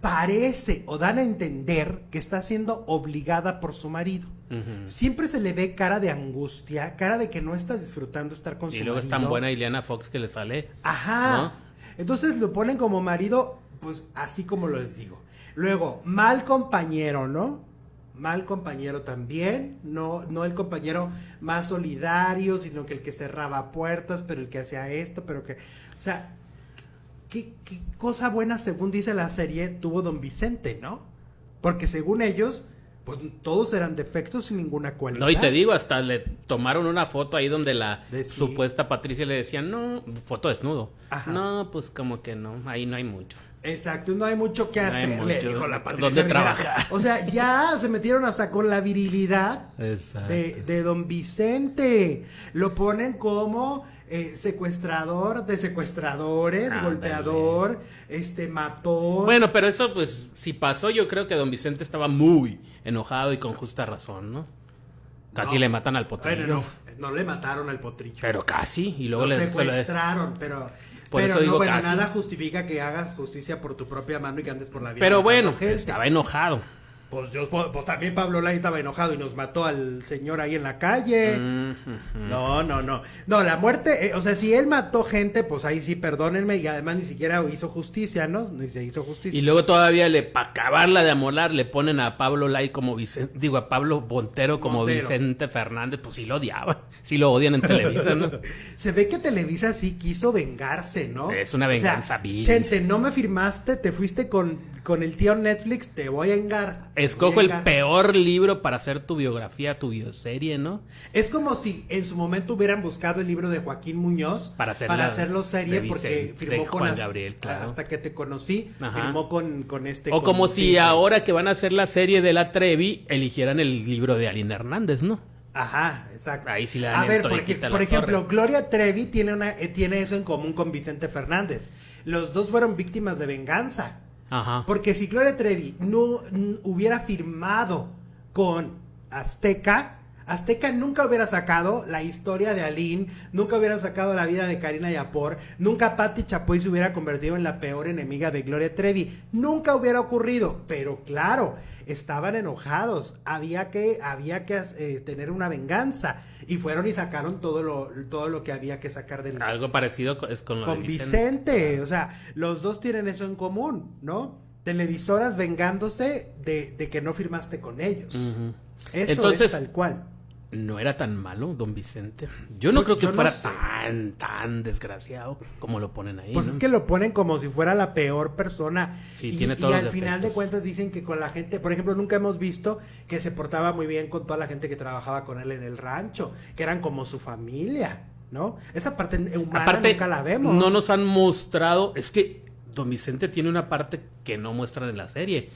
parece o dan a entender que está siendo obligada por su marido. Siempre se le ve cara de angustia, cara de que no está disfrutando estar con su marido. Y luego es tan buena Ileana Fox que le sale. Ajá. Entonces lo ponen como marido, pues así como les digo. Luego, mal compañero, ¿no? Mal compañero también, no, no el compañero más solidario, sino que el que cerraba puertas, pero el que hacía esto, pero que, o sea, ¿qué, cosa buena, según dice la serie, tuvo don Vicente, ¿no? Porque según ellos, pues todos eran defectos sin ninguna cualidad. No, y te digo, hasta le tomaron una foto ahí donde la supuesta Patricia le decía, no, foto desnudo. No, pues como que no, ahí no hay mucho. Exacto, no hay mucho que hacer, le dijo la Patricia. ¿Dónde trabaja? O sea, ya se metieron hasta con la virilidad de, de don Vicente. Lo ponen como eh, secuestrador de secuestradores, golpeador, este mató. Bueno, pero eso pues si pasó yo creo que don Vicente estaba muy enojado y con justa razón, ¿no? Casi le matan al potrillo. Bueno, no, no le mataron al potrillo. Pero casi y luego Lo le secuestraron, pero pero no, bueno, nada justifica que hagas justicia por tu propia mano y que andes por la vida. Pero bueno, estaba enojado. Pues, yo, pues también Pablo Lai estaba enojado y nos mató al señor ahí en la calle. No, no, no. No, la muerte, eh, o sea, si él mató gente, pues ahí sí, perdónenme. Y además ni siquiera hizo justicia, ¿no? Ni se hizo justicia. Y luego todavía le, para acabarla de amolar, le ponen a Pablo Lai como Vicente, digo, a Pablo Bontero como Vicente Fernández. Pues sí lo odiaban. Sí lo odian en Televisa, ¿no? se ve que Televisa sí quiso vengarse, ¿no? Es una venganza o Chente, no me firmaste, te fuiste con, con el tío Netflix, te voy a engar. Escojo el peor libro para hacer tu biografía, tu bioserie, ¿no? Es como si en su momento hubieran buscado el libro de Joaquín Muñoz para, hacerlo serie porque firmó con Juan Gabriel, hasta que te conocí, firmó con, con este. O como si ahora que van a hacer la serie de la Trevi eligieran el libro de Alina Hernández, ¿no? Ajá, exacto. Ahí sí A ver, porque, por ejemplo, Gloria Trevi tiene, una, eh, tiene eso en común con Vicente Fernández. Los dos fueron víctimas de venganza. Porque si Gloria Trevi no hubiera firmado con Azteca, Azteca nunca hubiera sacado la historia de Aline, nunca hubiera sacado la vida de Karina Yapor, nunca Patti Chapoy se hubiera convertido en la peor enemiga de Gloria Trevi. Nunca hubiera ocurrido, pero claro, estaban enojados, había que, había que eh, tener una venganza y fueron y sacaron todo lo, todo lo que había que sacar del... Algo parecido es con, con Vicente. o sea, los dos tienen eso en común, ¿no? Televisoras vengándose de, de que no firmaste con ellos. Eso es tal cual no era tan malo, don Vicente. Yo no creo que fuera tan, tan desgraciado como lo ponen ahí. Pues es que lo ponen como si fuera la peor persona. Sí, y, tiene y al final de cuentas dicen que con la gente, por ejemplo, nunca hemos visto que se portaba muy bien con toda la gente que trabajaba con él en el rancho, que eran como su familia, ¿no? Esa parte humana nunca la vemos. No nos han mostrado, es que don Vicente tiene una parte que no muestran en la serie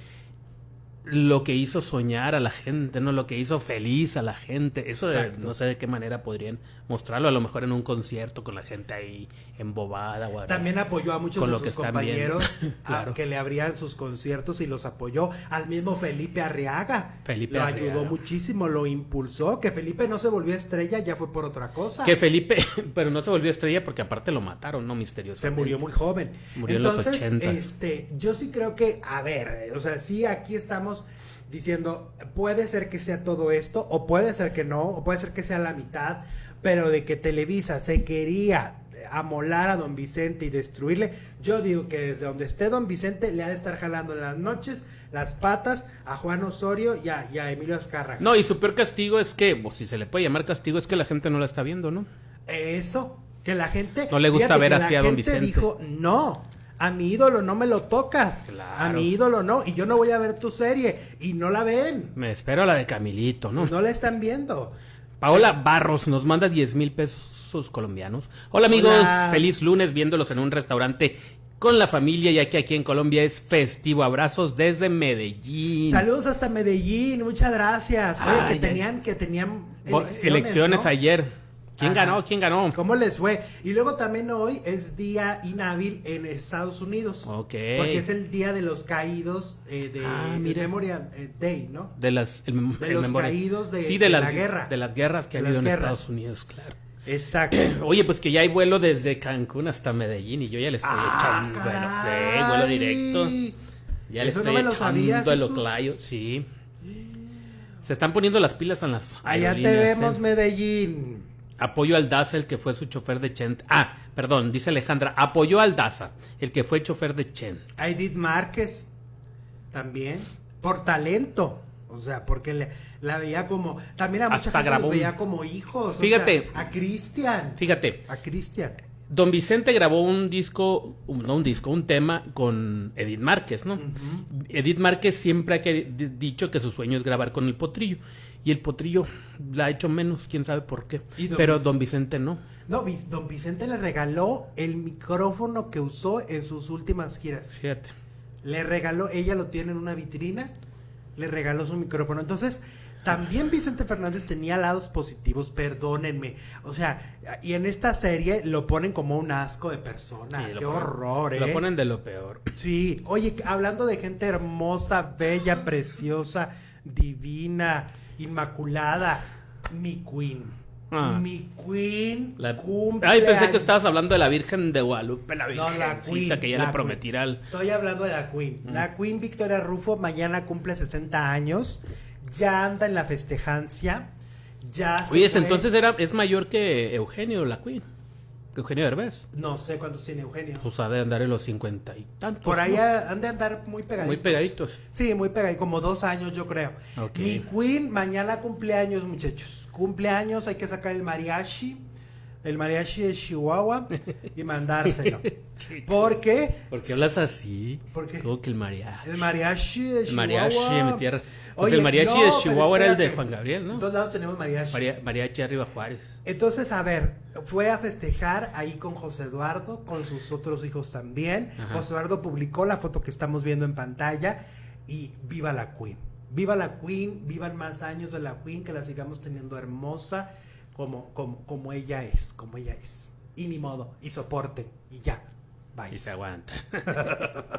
lo que hizo soñar a la gente, ¿no? Lo que hizo feliz a la gente. Eso no sé de qué manera podrían mostrarlo, a lo mejor en un concierto con la gente ahí embobada. O También apoyó a muchos de sus compañeros a que le abrían sus conciertos y los apoyó. Al mismo Felipe Arriaga. Felipe lo ayudó muchísimo, lo impulsó. Que Felipe no se volvió estrella ya fue por otra cosa. Que Felipe, pero no se volvió estrella porque aparte lo mataron, ¿no? Misterioso. Se murió muy joven. Murió Entonces, en los 80. este, yo sí creo que, a ver, o sea, sí aquí estamos diciendo, puede ser que sea todo esto, o puede ser que no, o puede ser que sea la mitad, pero de que Televisa se quería amolar a don Vicente y destruirle, yo digo que desde donde esté don Vicente le ha de estar jalando en las noches las patas a Juan Osorio y a, Emilio Azcárraga. No, y su peor castigo es que, o si se le puede llamar castigo, es que la gente no la está viendo, ¿no? Eso, que la gente... No le gusta ver hacia don Vicente. dijo, no, a mi ídolo no me lo tocas. A mi ídolo no. Y yo no voy a ver tu serie. Y no la ven. Me espero la de Camilito, ¿no? no la están viendo. Paola Barros nos manda 10 mil pesos colombianos. Hola amigos, feliz lunes viéndolos en un restaurante con la familia, ya que aquí en Colombia es festivo. Abrazos desde Medellín. Saludos hasta Medellín, muchas gracias. Oye, que tenían, que tenían elecciones, ayer. ¿Quién ganó? ¿Quién ganó? ¿Cómo les fue? Y luego también hoy es día inhábil en Estados Unidos. Ok. Porque es el día de los caídos eh, de Ah. Memorial eh, Day, ¿no? De las el mem- De el los memoria- caídos de- sí, de las, la guerra. De las guerras que De ha habido en guerras. Estados Unidos, claro. Exacto. Oye, pues que ya hay vuelo desde Cancún hasta Medellín y yo ya le estoy Ah, echando caray. Sí, vuelo directo. Ya le Eso no estoy me lo sabía, echando el oclayo. Sí. Se están poniendo las pilas en las Allá te vemos, ¿eh? Medellín. Apoyo al Daza, el que fue su chofer de Chent. Ah, perdón, dice Alejandra. Apoyó al Daza, el que fue chofer de Chent. A Edith Márquez también. Por talento. O sea, porque le- la veía como. También a mucha Hasta gente los veía como hijos. o Fíjate. sea, a Cristian. Fíjate, A Cristian. Don Vicente grabó un disco, un- no un disco, un tema con Edith Márquez, ¿no? Edith Márquez siempre ha que- dicho que su sueño es grabar con el potrillo. Y el potrillo la ha hecho menos, quién sabe por qué. ¿Y don Pero Vic- don Vicente no. No, don Vicente le regaló el micrófono que usó en sus últimas giras. Fíjate. Le regaló, ella lo tiene en una vitrina, le regaló su micrófono. Entonces, también Vicente Fernández tenía lados positivos, perdónenme. O sea, y en esta serie lo ponen como un asco de persona. Sí, Qué ponen- horror, ¿eh? Lo ponen de lo peor. Sí, oye, hablando de gente hermosa, bella, preciosa, divina, inmaculada, mi queen. Ah. Mi queen La- cumple Ay, pensé que estabas hablando de la Virgen de Guadalupe, la No, la Queen. que ya la le prometirá Queen. al... Estoy hablando de la Queen. La Queen Victoria Rufo mañana cumple 60 años. Ya anda en la festejancia. Ya se Oye, fue- entonces era, es mayor que Eugenio, la Queen. Que Eugenio Derbez. No sé cuántos tiene Eugenio. Pues ha de andar en los cincuenta y tantos. Por ahí ¿no? han de andar muy pegaditos. Muy pegaditos. Sí, muy pegaditos, como dos años yo creo. Ok. Mi Queen mañana cumpleaños, muchachos. Cumpleaños, hay que sacar el mariachi. El mariachi de Chihuahua y mandárselo. ¿Por qué? ¿Por qué hablas así? ¿Por qué? Como que el mariachi. El mariachi de El Chihuahua. mariachi de mi tierra. Pues Oye, el mariachi no, de Chihuahua era el de. Juan Gabriel, En ¿no? todos lados tenemos mariachi. Maria- mariachi arriba Juárez. Entonces, a ver, fue a festejar ahí con José Eduardo, con sus otros hijos también. Ajá. José Eduardo publicó la foto que estamos viendo en pantalla y viva la Queen. Viva la Queen, vivan más años de la Queen, que la sigamos teniendo hermosa como, como, como ella es, como ella es. Y ni modo, y soporten, y ya. Bye. Y se aguanta.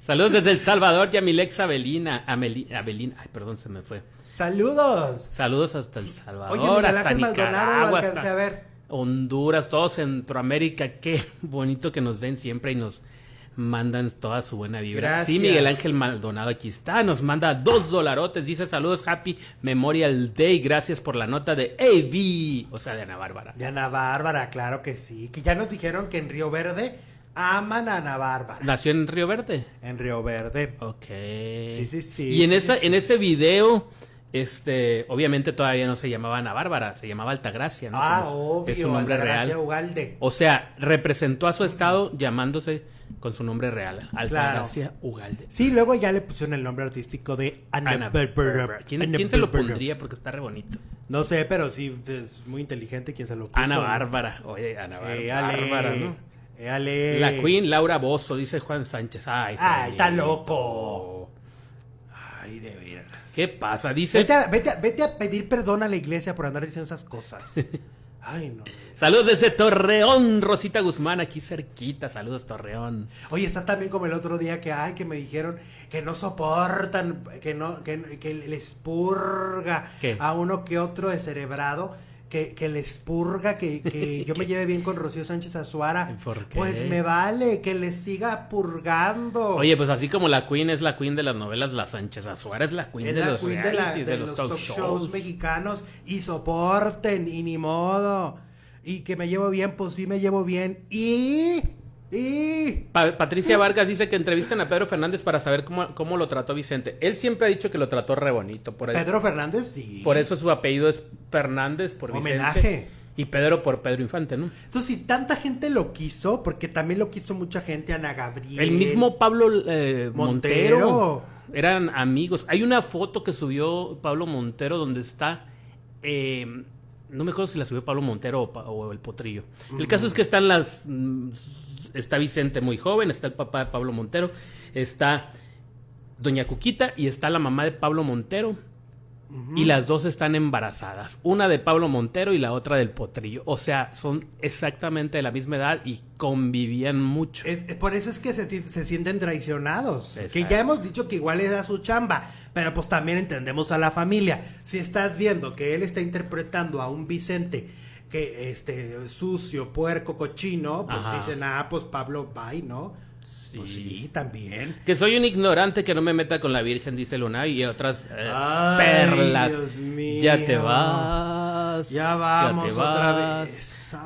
Saludos desde El Salvador, Yamilex Abelina. Ameli- Abelina. Ay, perdón, se me fue. Saludos. Saludos hasta El Salvador, Oye, Miguel lo hasta a ver. Honduras, todo Centroamérica. Qué bonito que nos ven siempre y nos mandan toda su buena vibra. Gracias. Sí, Miguel Ángel Maldonado aquí está. Nos manda dos dolarotes. Dice saludos, Happy Memorial Day. Gracias por la nota de AV. O sea, de Ana Bárbara. De Ana Bárbara, claro que sí. Que ya nos dijeron que en Río Verde aman a Ana Bárbara. Nació en Río Verde. En Río Verde. Ok. Sí, sí, sí, Y en, sí, esa, sí. en ese video, este, obviamente todavía no se llamaba Ana Bárbara, se llamaba Altagracia, ¿no? Ah, Como obvio, Es su nombre Altagracia real. Ugalde. O sea, representó a su estado llamándose con su nombre real, Altagracia Ugalde. Sí, luego ya le pusieron el nombre artístico de Ana. Bárbara. ¿Quién, se lo pondría? Porque está re bonito. No sé, pero sí, es muy inteligente quien se lo puso. Ana. Bárbara. Oye, Ana Bárbara. Bárbara, ¿no? éale. La Queen Laura Bozo, dice Juan Sánchez. Ay, Ay, está loco. Ay, de veras. ¿Qué pasa? Dice. Vete a, vete, a, vete a pedir perdón a la iglesia por andar diciendo esas cosas. Ay, no. Saludos desde Torreón, Rosita Guzmán, aquí cerquita. Saludos, Torreón. Oye, está también como el otro día que, ay, que me dijeron que no soportan, que no, que, que les purga ¿Qué? a uno que otro descerebrado, que, que les purga, que, que yo me lleve bien con Rocío Sánchez Azuara. ¿Por qué? Pues me vale, que les siga purgando. Oye, pues así como la Queen es la Queen de las novelas, la Sánchez Azuara es la Queen es de la los queen de, la- realities, de los, talk, shows. mexicanos y soporten y ni modo. Y que me llevo bien, pues sí me llevo bien. Y... Y... Pa- Patricia Vargas dice que entrevistan a Pedro Fernández para saber cómo, cómo lo trató Vicente. Él siempre ha dicho que lo trató re bonito. Por, Pedro Fernández, sí. por eso su apellido es Fernández por Vicente. Homenaje. Y Pedro por Pedro Infante, ¿no? Entonces, si tanta gente lo quiso, porque también lo quiso mucha gente, Ana Gabriel. El mismo Pablo eh, Montero. Montero. Eran amigos. Hay una foto que subió Pablo Montero donde está. eh, no me acuerdo si la subió Pablo Montero o el Potrillo. El caso es que están las. mm, Está Vicente muy joven, está el papá de Pablo Montero, está Doña Cuquita y está la mamá de Pablo Montero. y las dos están embarazadas. Una de Pablo Montero y la otra del Potrillo. O sea, son exactamente de la misma edad y convivían mucho. por eso es que se, sienten traicionados. Que ya hemos dicho que igual era su chamba, pero pues también entendemos a la familia. Si estás viendo que él está interpretando a un Vicente que este sucio, puerco, cochino, pues dicen, ah, pues Pablo, bye, ¿no? Pues sí. también. Que soy un ignorante que no me meta con la Virgen, dice Luna, y otras eh, perlas. Dios mío. Ya te vas. Ya vamos otra vez.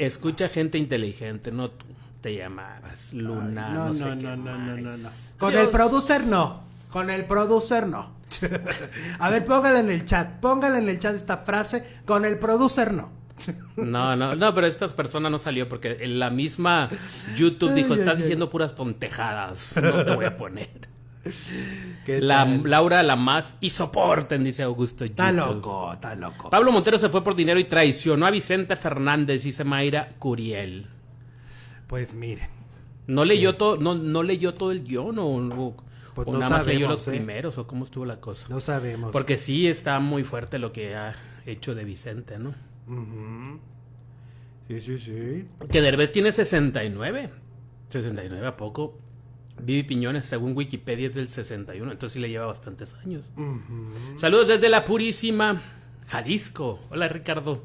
escucha gente inteligente, no tú. Te llamabas Luna. no, no, no, no, no, no, no, Con el producer no. Con el producer no. A ver, póngale en el chat. Póngale en el chat esta frase. Con el producer no. No, no, no, pero esta persona no salió porque en la misma YouTube dijo, estás diciendo puras tontejadas, no te voy a poner. La, Laura la más y soporten, dice Augusto. Está loco, está loco. Pablo Montero se fue por dinero y traicionó a Vicente Fernández, dice Mayra Curiel. Pues miren. ¿No leyó todo, no, no leyó todo el guion o, pues nada más leyó los ¿eh? primeros o cómo estuvo la cosa? No sabemos. Porque sí está muy fuerte lo que ha hecho de Vicente, ¿no? Sí, sí, sí. Que Derbez tiene 69. 69 a poco. Vivi Piñones, según Wikipedia, es del 61, entonces sí le lleva bastantes años. Saludos desde la Purísima, Jalisco. Hola, Ricardo.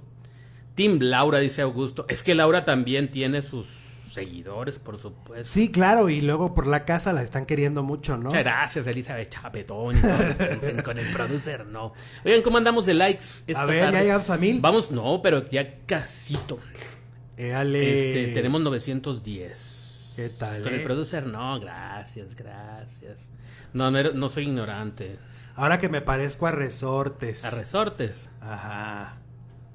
Tim Laura, dice Augusto. Es que Laura también tiene sus seguidores, por supuesto. Sí, claro, y luego por la casa la están queriendo mucho, ¿no? Muchas gracias, Elizabeth Chapetón. con el producer, no. Oigan, ¿cómo andamos de likes esta A ver, ¿ya llegamos a mil? Vamos, no, pero ya casito. Este, tenemos 910. ¿Qué tal? Con el eh? producer, no, gracias, gracias. No, no, no soy ignorante. Ahora que me parezco a resortes. ¿A resortes? Ajá.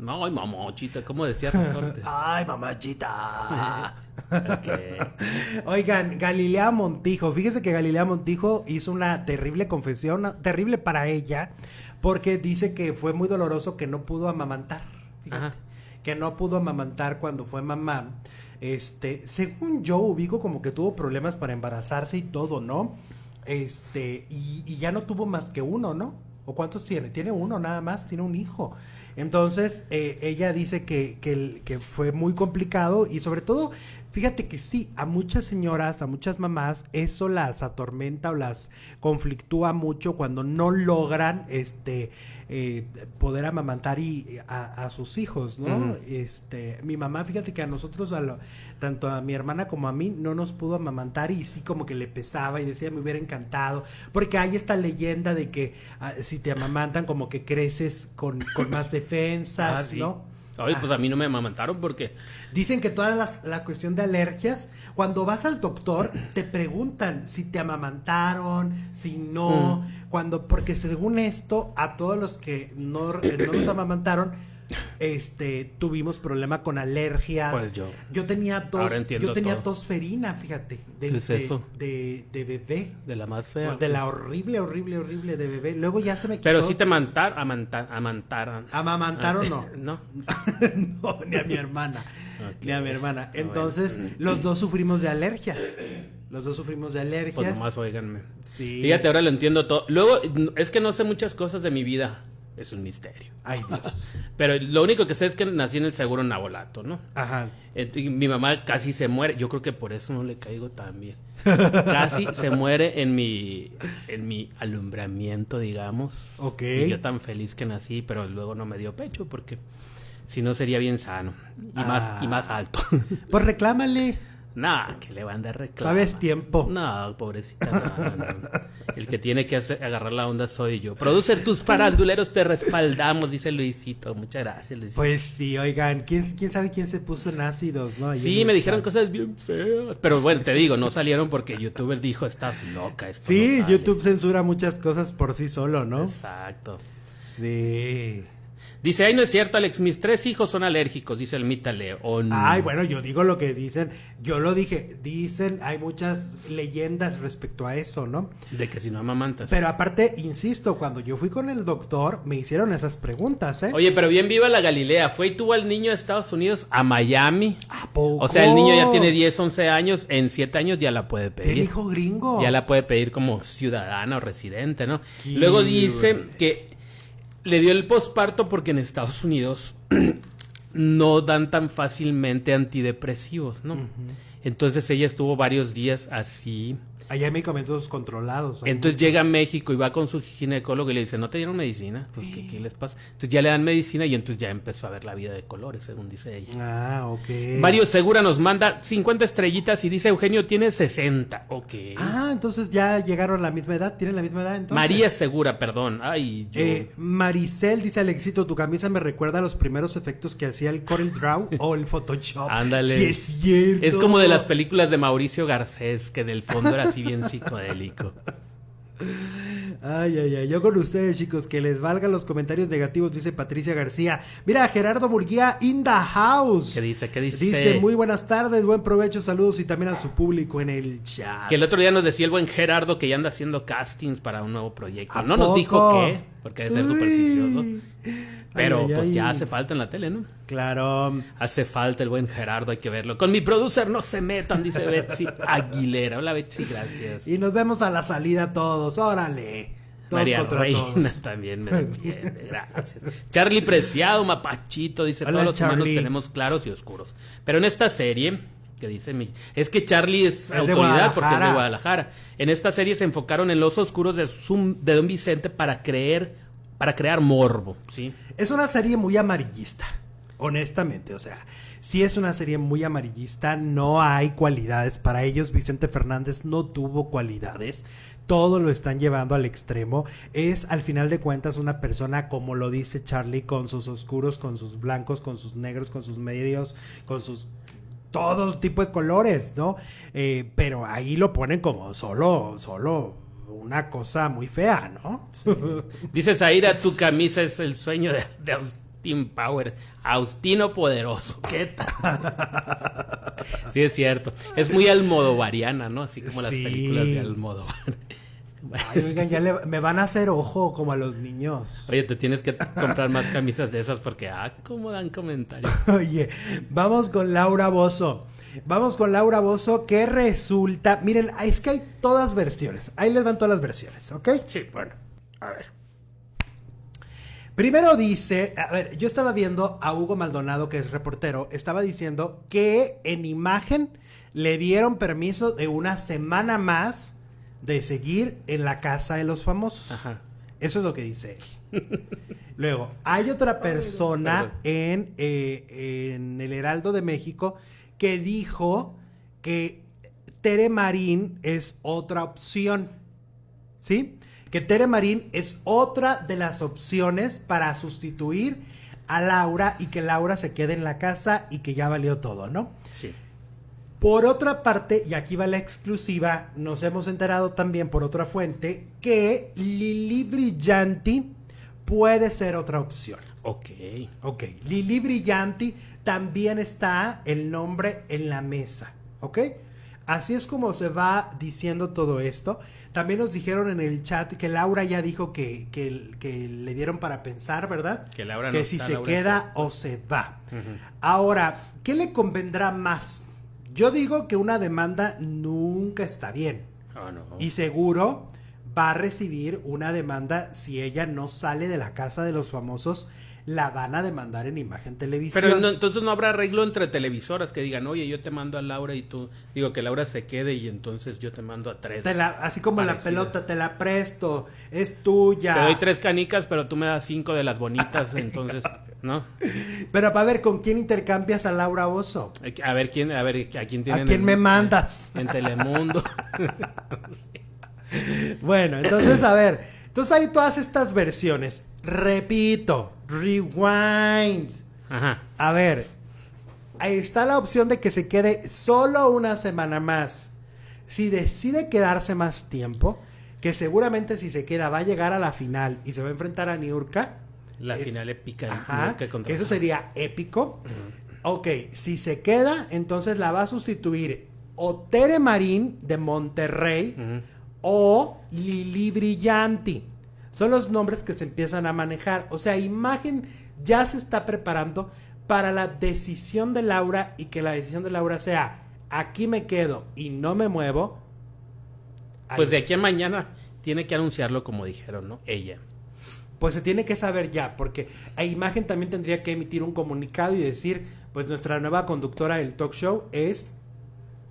No, ay, mamachita, ¿cómo decía resortes? ay, mamachita. Oigan, Galilea Montijo, fíjese que Galilea Montijo hizo una terrible confesión, terrible para ella, porque dice que fue muy doloroso que no pudo amamantar. que no pudo amamantar cuando fue mamá. Este, según yo ubico como que tuvo problemas para embarazarse y todo, ¿no? Este, y, y ya no tuvo más que uno, ¿no? ¿O cuántos tiene? Tiene uno nada más, tiene un hijo. Entonces, eh, ella dice que, que, que, fue muy complicado y sobre todo Fíjate que sí, a muchas señoras, a muchas mamás, eso las atormenta o las conflictúa mucho cuando no logran este eh, poder amamantar y, a, sus hijos, ¿no? Este, mi mamá, fíjate que a nosotros, a tanto a mi hermana como a mí, no nos pudo amamantar y sí como que le pesaba y decía, me hubiera encantado, porque hay esta leyenda de que ah, si te amamantan como que creces con, con más defensas, ah, ¿no? Ay, pues a mí no me amamantaron porque... Dicen que toda la cuestión de alergias, cuando vas al doctor, te preguntan si te amamantaron, si no, mm. cuando, porque según esto, a todos los que no, eh, no los amamantaron, este tuvimos problema con alergias. Pues yo. Yo tenía tos, yo tenía tosferina, fíjate, de, De, de, bebé. De la más fea. Pues de la horrible, horrible, horrible de bebé. Luego ya se me quitó. Pero sí te amantar, amantaron. ¿Amamantaron no? no. no, ni a mi hermana. Ni a mi hermana. Entonces, los dos sufrimos de alergias. Los dos sufrimos de alergias. Pues nomás oiganme. Sí. Fíjate, ahora lo entiendo todo. Luego, es que no sé muchas cosas de mi vida es un misterio. Ay, Dios. Pero lo único que sé es que nací en el seguro Nabolato, ¿no? Ajá. mi mamá casi se muere. Yo creo que por eso no le caigo tan bien. casi se muere en mi, en mi alumbramiento, digamos. Ok. Y yo tan feliz que nací, pero luego no me dio pecho porque si no sería bien sano. Y, más, y más ah. alto. pues reclámale. Nah, que le van a dar reclamo. Todavía es tiempo. No, pobrecita. El que tiene que agarrar la onda soy yo. Producer, tus faranduleros te respaldamos, dice Luisito. Muchas gracias, Luisito. Pues sí, oigan, ¿quién, quién sabe quién se puso en ácidos, no? sí, me dijeron cosas bien feas. Pero bueno, te digo, no salieron porque YouTuber dijo, estás loca. sí, YouTube censura muchas cosas por sí solo, ¿no? Exacto. Sí. Dice, ay, no es cierto, Alex, mis tres hijos son alérgicos, dice el Mita León. Ay, bueno, yo digo lo que dicen, yo lo dije, dicen, hay muchas leyendas respecto a eso, ¿no? De que si no amamantas. Pero aparte, insisto, cuando yo fui con el doctor, me hicieron esas preguntas, ¿eh? Oye, pero bien viva la Galilea, fue y tuvo al niño de Estados Unidos a Miami. ¿A poco? O sea, el niño ya tiene 10, 11 años, en 7 años ya la puede pedir. ¿El hijo gringo? Ya la puede pedir como ciudadana o residente, ¿no? Luego dice que Le dio el posparto porque en Estados Unidos no dan tan fácilmente antidepresivos, ¿no? Entonces ella estuvo varios días así Allá hay medicamentos controlados. Entonces llega a México y va con su ginecólogo y le dice, ¿no te dieron medicina? Pues, ¿qué, les pasa? Entonces ya le dan medicina y entonces ya empezó a ver la vida de colores, según dice ella. Ah, ok. Mario Segura nos manda 50 estrellitas y dice, Eugenio tiene 60. Ok. Ah, entonces ya llegaron a la misma edad, tienen la misma edad entonces. María Segura, perdón. Ay, yo... Eh, Maricel dice, Alexito, tu camisa me recuerda a los primeros efectos que hacía el Corel Draw o el Photoshop. Ándale. Sí, es cierto. Es como de las películas de Mauricio Garcés, que del fondo era así bien psicodélico. Ay, ay, ay. Yo con ustedes, chicos, que les valgan los comentarios negativos, dice Patricia García. Mira, Gerardo Murguía in the house. ¿Qué dice? ¿Qué dice? Dice, muy buenas tardes, buen provecho, saludos y también a su público en el chat. Que el otro día nos decía el buen Gerardo que ya anda haciendo castings para un nuevo proyecto. No nos dijo qué, porque debe ser supersticioso. Pero pues ya hace falta en la tele, ¿no? Claro. Hace falta el buen Gerardo, hay que verlo. Con mi producer no se metan, dice Betsy Aguilera. Hola Betsy, gracias. Y nos vemos a la salida todos, órale. Todos María Reina todos. también me defiende, gracias. Charlie Preciado, Mapachito, dice, Hola, todos los humanos Charlie. tenemos claros y oscuros. Pero en esta serie, que dice mi... Es que Charlie es, autoridad porque es de Guadalajara. En esta serie se enfocaron en los oscuros de, Zum- de Don Vicente para creer, para crear morbo, ¿sí? Es una serie muy amarillista, honestamente, o sea, si es una serie muy amarillista, no hay cualidades para ellos. Vicente Fernández no tuvo cualidades. Todo lo están llevando al extremo. Es al final de cuentas una persona, como lo dice Charlie, con sus oscuros, con sus blancos, con sus negros, con sus medios, con sus todo tipo de colores, ¿no? Eh, pero ahí lo ponen como solo, solo una cosa muy fea, ¿no? Dice Zaira, tu camisa es el sueño de, de Austin Power. Austino poderoso. ¿Qué tal? Sí, es cierto. Es muy almodovariana, ¿no? Así como las Sí. películas de Almodóvar. Ay, oigan, ya le- me van a hacer ojo como a los niños. Oye, te tienes que comprar más camisas de esas porque, ah, cómo dan comentarios. Oye, vamos con Laura Bozo. Vamos con Laura Bozo, que resulta. Miren, es que hay todas versiones. Ahí les van todas las versiones, ¿ok? Sí. Bueno, a ver. Primero dice, a ver, yo estaba viendo a Hugo Maldonado, que es reportero, estaba diciendo que en imagen le dieron permiso de una semana más de seguir en la casa de los famosos. Ajá. Eso es lo que dice él. Luego, hay otra persona en, eh, en el Heraldo de México que dijo que Tere Marín es otra opción. ¿Sí? Que Tere Marín es otra de las opciones para sustituir a Laura y que Laura se quede en la casa y que ya valió todo, ¿no? Sí. Por otra parte, y aquí va la exclusiva, nos hemos enterado también por otra fuente que Lili Brillanti puede ser otra opción. Ok. Ok, Lili Brillanti también está el nombre en la mesa, ¿ok? Así es como se va diciendo todo esto. También nos dijeron en el chat que Laura ya dijo que, que- que le dieron para pensar, ¿verdad? Que Laura no Que si está, se Laura queda o se va. Ahora, ¿qué le convendrá más? Yo digo que una demanda nunca está bien. Oh, no. Y seguro va a recibir una demanda si ella no sale de la casa de los famosos. La van a demandar en imagen televisión. Pero no- entonces no habrá arreglo entre televisoras que digan, oye, yo te mando a Laura y tú, digo que Laura se quede y entonces yo te mando a tres. Te la- así como la pelota, te la presto, es tuya. Te doy tres canicas, pero tú me das cinco de las bonitas, entonces, ¿no? Pero para ver, ¿con quién intercambias a Laura que- A ver quién, a ver a quién tienen ¿A quién en- me mandas? En Telemundo. Bueno, entonces, a ver. Entonces hay todas estas versiones. Repito, rewinds. Ajá. A ver, ahí está la opción de que se quede solo una semana más. Si decide quedarse más tiempo, que seguramente si se queda va a llegar a la final y se va a enfrentar a Niurka. La Es- final épica. Ajá, contra- que eso sería épico. Ok, si se queda, entonces la va a sustituir o Tere Marín de Monterrey o Lili Brillanti. Son los nombres que se empiezan a manejar. O sea, imagen ya se está preparando para la decisión de Laura y que la decisión de Laura sea aquí me quedo y no me muevo. Pues de aquí a mañana tiene que anunciarlo como dijeron, ¿no? Ella. pues se tiene que saber ya, porque a imagen también tendría que emitir un comunicado y decir, pues nuestra nueva conductora del talk show es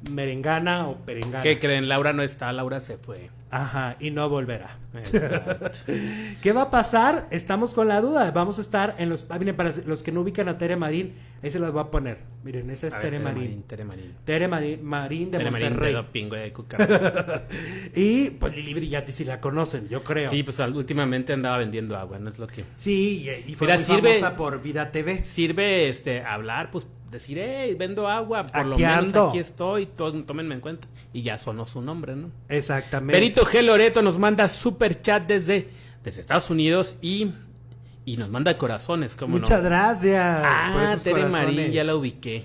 merengana o perengana. ¿Qué creen? Laura no está, Laura se fue. Ajá, y no volverá. ¿Qué va a pasar? Estamos con la duda. Vamos a estar en los. Ah, miren, para los que no ubican a Tere Marín, ahí se las voy a poner. Miren, esa es Tere, Marín. Tere Marín. Tere Marín, de Tere Monterrey. Marín de y pues Lili Brillante, si la conocen, yo creo. Sí, pues últimamente andaba vendiendo agua, ¿no es lo que. Sí, y, fue muy famosa por Vida TV. Sirve este hablar, pues decir, hey, vendo agua, por lo menos aquí estoy, tómenme en cuenta. Y ya sonó su nombre, ¿no? Exactamente. Benito G. Loreto nos manda super chat desde, desde Estados Unidos y, y nos manda corazones, como Muchas gracias. Ah, Tere Marín, ya la ubiqué.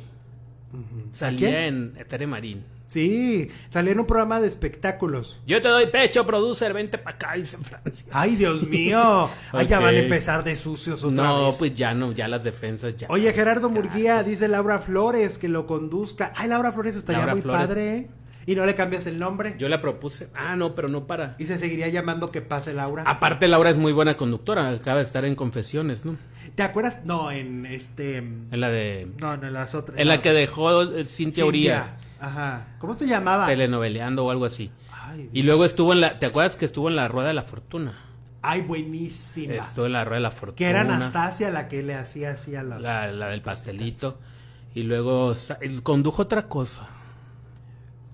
Salía en Tere Marín. Sí, salía en un programa de espectáculos. Yo te doy pecho, producer, vente para acá, dice Francia. Ay, Dios mío. Ay, ya van a empezar de sucios otra no, pues ya no, ya las defensas ya. Oye, Gerardo Murguía, dice Laura Flores que lo conduzca. Ay, Laura Flores estaría muy padre. ¿Y no le cambias el nombre? Yo la propuse. Ah, no, pero no para. Y se seguiría llamando que pase Laura. Aparte, Laura es muy buena conductora. Acaba de estar en Confesiones, ¿no? ¿Te acuerdas? No, en este. En la de. No, en las otras. En la, que dejó eh, Cintia, Urias. Ajá. ¿Cómo se llamaba? Telenoveleando o algo así. Ay, y luego estuvo en la. ¿Te acuerdas que estuvo en la Rueda de la Fortuna? Ay, buenísima. Estuvo en la Rueda de la Fortuna. Que era Anastasia la que le hacía así a las. La, la del pastelito. Y luego condujo otra cosa.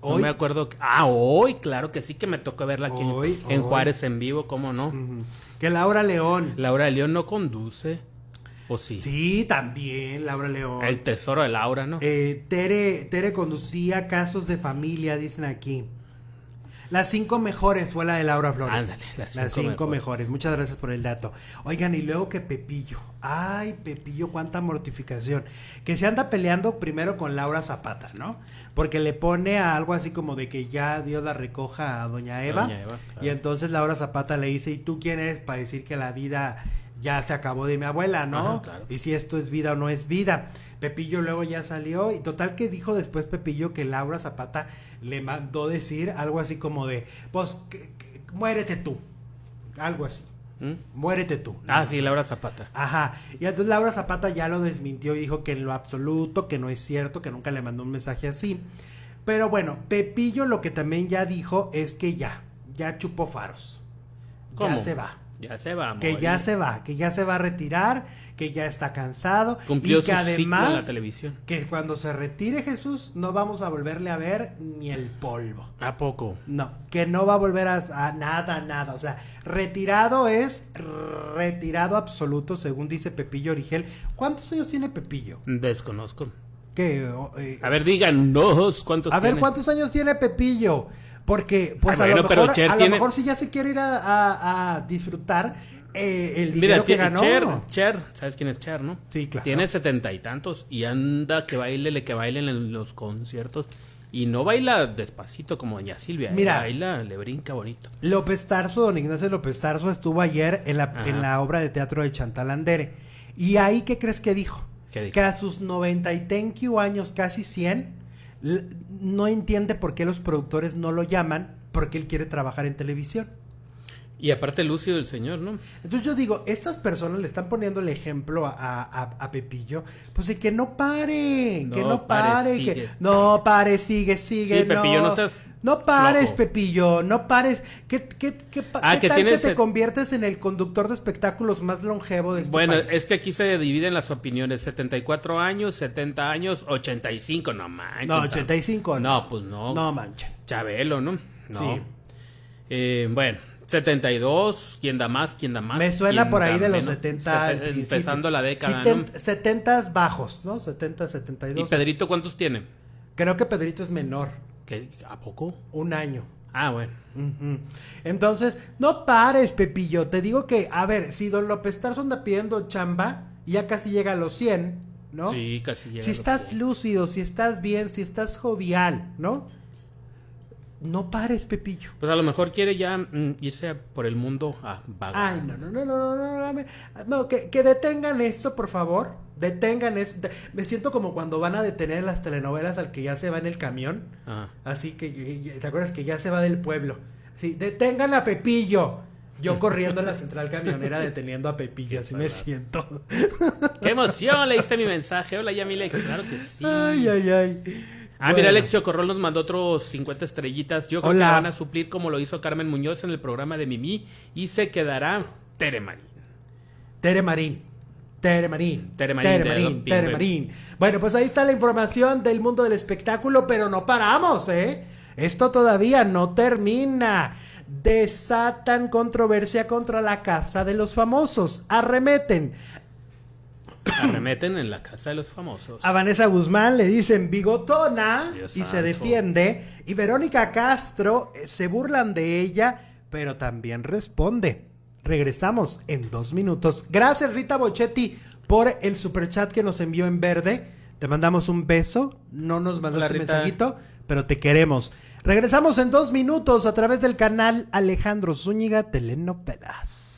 No me acuerdo. Ah, hoy, claro que sí que me tocó verla aquí en Juárez en vivo, ¿cómo no? Que Laura León. Laura León no conduce. ¿O sí? Sí, también, Laura León. El tesoro de Laura, ¿no? Eh, Tere, Tere conducía casos de familia, dicen aquí. Las cinco mejores fue la de Laura Flores. Ándale, las cinco, mejores. Muchas gracias por el dato. Oigan, y luego que Pepillo. Ay, Pepillo, cuánta mortificación. Que se anda peleando primero con Laura Zapata, ¿no? Porque le pone a algo así como de que ya Dios la recoja a Doña Eva. Y entonces Laura Zapata le dice, ¿y tú quién eres para decir que la vida ya se acabó de mi abuela, ¿no? Y si esto es vida o no es vida. Pepillo luego ya salió y total que dijo después Pepillo que Laura Zapata le mandó decir algo así como de, pues, muérete tú, algo así. ¿Mm? Muérete tú. Ah, sí, Laura Zapata. Ajá. Y entonces Laura Zapata ya lo desmintió y dijo que en lo absoluto, que no es cierto, que nunca le mandó un mensaje así. Pero bueno, Pepillo lo que también ya dijo es que ya, ya chupó faros. Ya se va. Ya se va. Que ya se va, que ya se va a retirar, que ya está cansado. y que además, la televisión. que cuando se retire Jesús, no vamos a volverle a ver ni el polvo. ¿A poco? No, que no va a volver a, nada, nada. O sea, retirado es retirado absoluto, según dice Pepillo Origel. ¿Cuántos años tiene Pepillo? Desconozco. ¿Qué? Eh, a ver, díganos cuántos A ver, ¿cuántos años tiene Pepillo? Porque, pues a, lo mejor, a lo mejor si ya se quiere ir a, disfrutar eh, el dinero que ganó. Cher, Cher, ¿sabes quién es Cher, no? Sí, claro. Tiene setenta y tantos y anda que baile, que bailen en los conciertos. Y no baila despacito como doña Silvia. ¿eh? Mira, baila, le brinca bonito. López Tarso, don Ignacio López Tarso, estuvo ayer en la, en la obra de teatro de Chantal Andere. Y ahí, ¿qué crees que dijo? ¿Qué dijo? Que a sus 90 y años, casi 100, no entiende por qué los productores no lo llaman porque él quiere trabajar en televisión. Y aparte lúcido el señor, ¿no? Entonces yo digo, estas personas le están poniendo el ejemplo a, Pepillo, pues de que no pare, que no pare, que no pare, sigue, sigue. Sí, Pepillo, no seas no pares, Pepillo, no pares. ¿Qué, qué, qué, ah, que tal que te conviertes en el conductor de espectáculos más longevo de este bueno, es que aquí se dividen las opiniones. 74 años, 70 años, 85, no manches. No, 85 no. No, pues no. No manches. Chabelo, ¿no? No. Sí. Eh, bueno, 72, ¿quién da más? ¿Quién da más? Me suena por ahí de los 70. empezando la década, 70 bajos, ¿no? 70, 72. ¿Y Pedrito cuántos tiene? Creo que Pedrito es menor. ¿A poco? Un año. Ah, bueno. Entonces, no pares, Pepillo. Te digo que, a ver, si Don López Tarso anda pidiendo chamba, ya casi llega a los 100, ¿no? Sí, casi llega. Si estás lúcido, si estás bien, si estás jovial, ¿no? No pares, Pepillo. Pues a lo mejor quiere ya mm, irse por el mundo a vagar. Ay, no, no, no, no, no, no, no, que, que detengan eso, por favor. Detengan eso. Me siento como cuando van a detener las telenovelas al que ya se va en el camión. Así que, ¿te acuerdas que ya se va del pueblo? Sí, detengan a Pepillo. Yo corriendo en la central camionera deteniendo a Pepillo, así me siento. ¡Qué emoción! Leíste mi mensaje. Hola, Yamilex. Claro que sí. Ay, ay, ay. Ah, mira, Alexio Corrol nos mandó otros 50 estrellitas. Yo creo que van a suplir como lo hizo Carmen Muñoz en el programa de Mimi y se quedará Tere Marín. Tere Marín. Tere Marín. Tere Marín. Marín. Tere Marín. Bueno, pues ahí está la información del mundo del espectáculo, pero no paramos, ¿eh? Esto todavía no termina. Desatan controversia contra la casa de los famosos. Arremeten. Arremeten en la casa de los famosos. A Vanessa Guzmán le dicen bigotona y se defiende. Y Verónica Castro eh, se burlan de ella, pero también responde. Regresamos en dos minutos. Gracias Rita Bochetti por el superchat que nos envió en verde. Te mandamos un beso. No nos mandaste un mensajito, pero te queremos. Regresamos en dos minutos a través del canal Alejandro Zúñiga Telenovelas.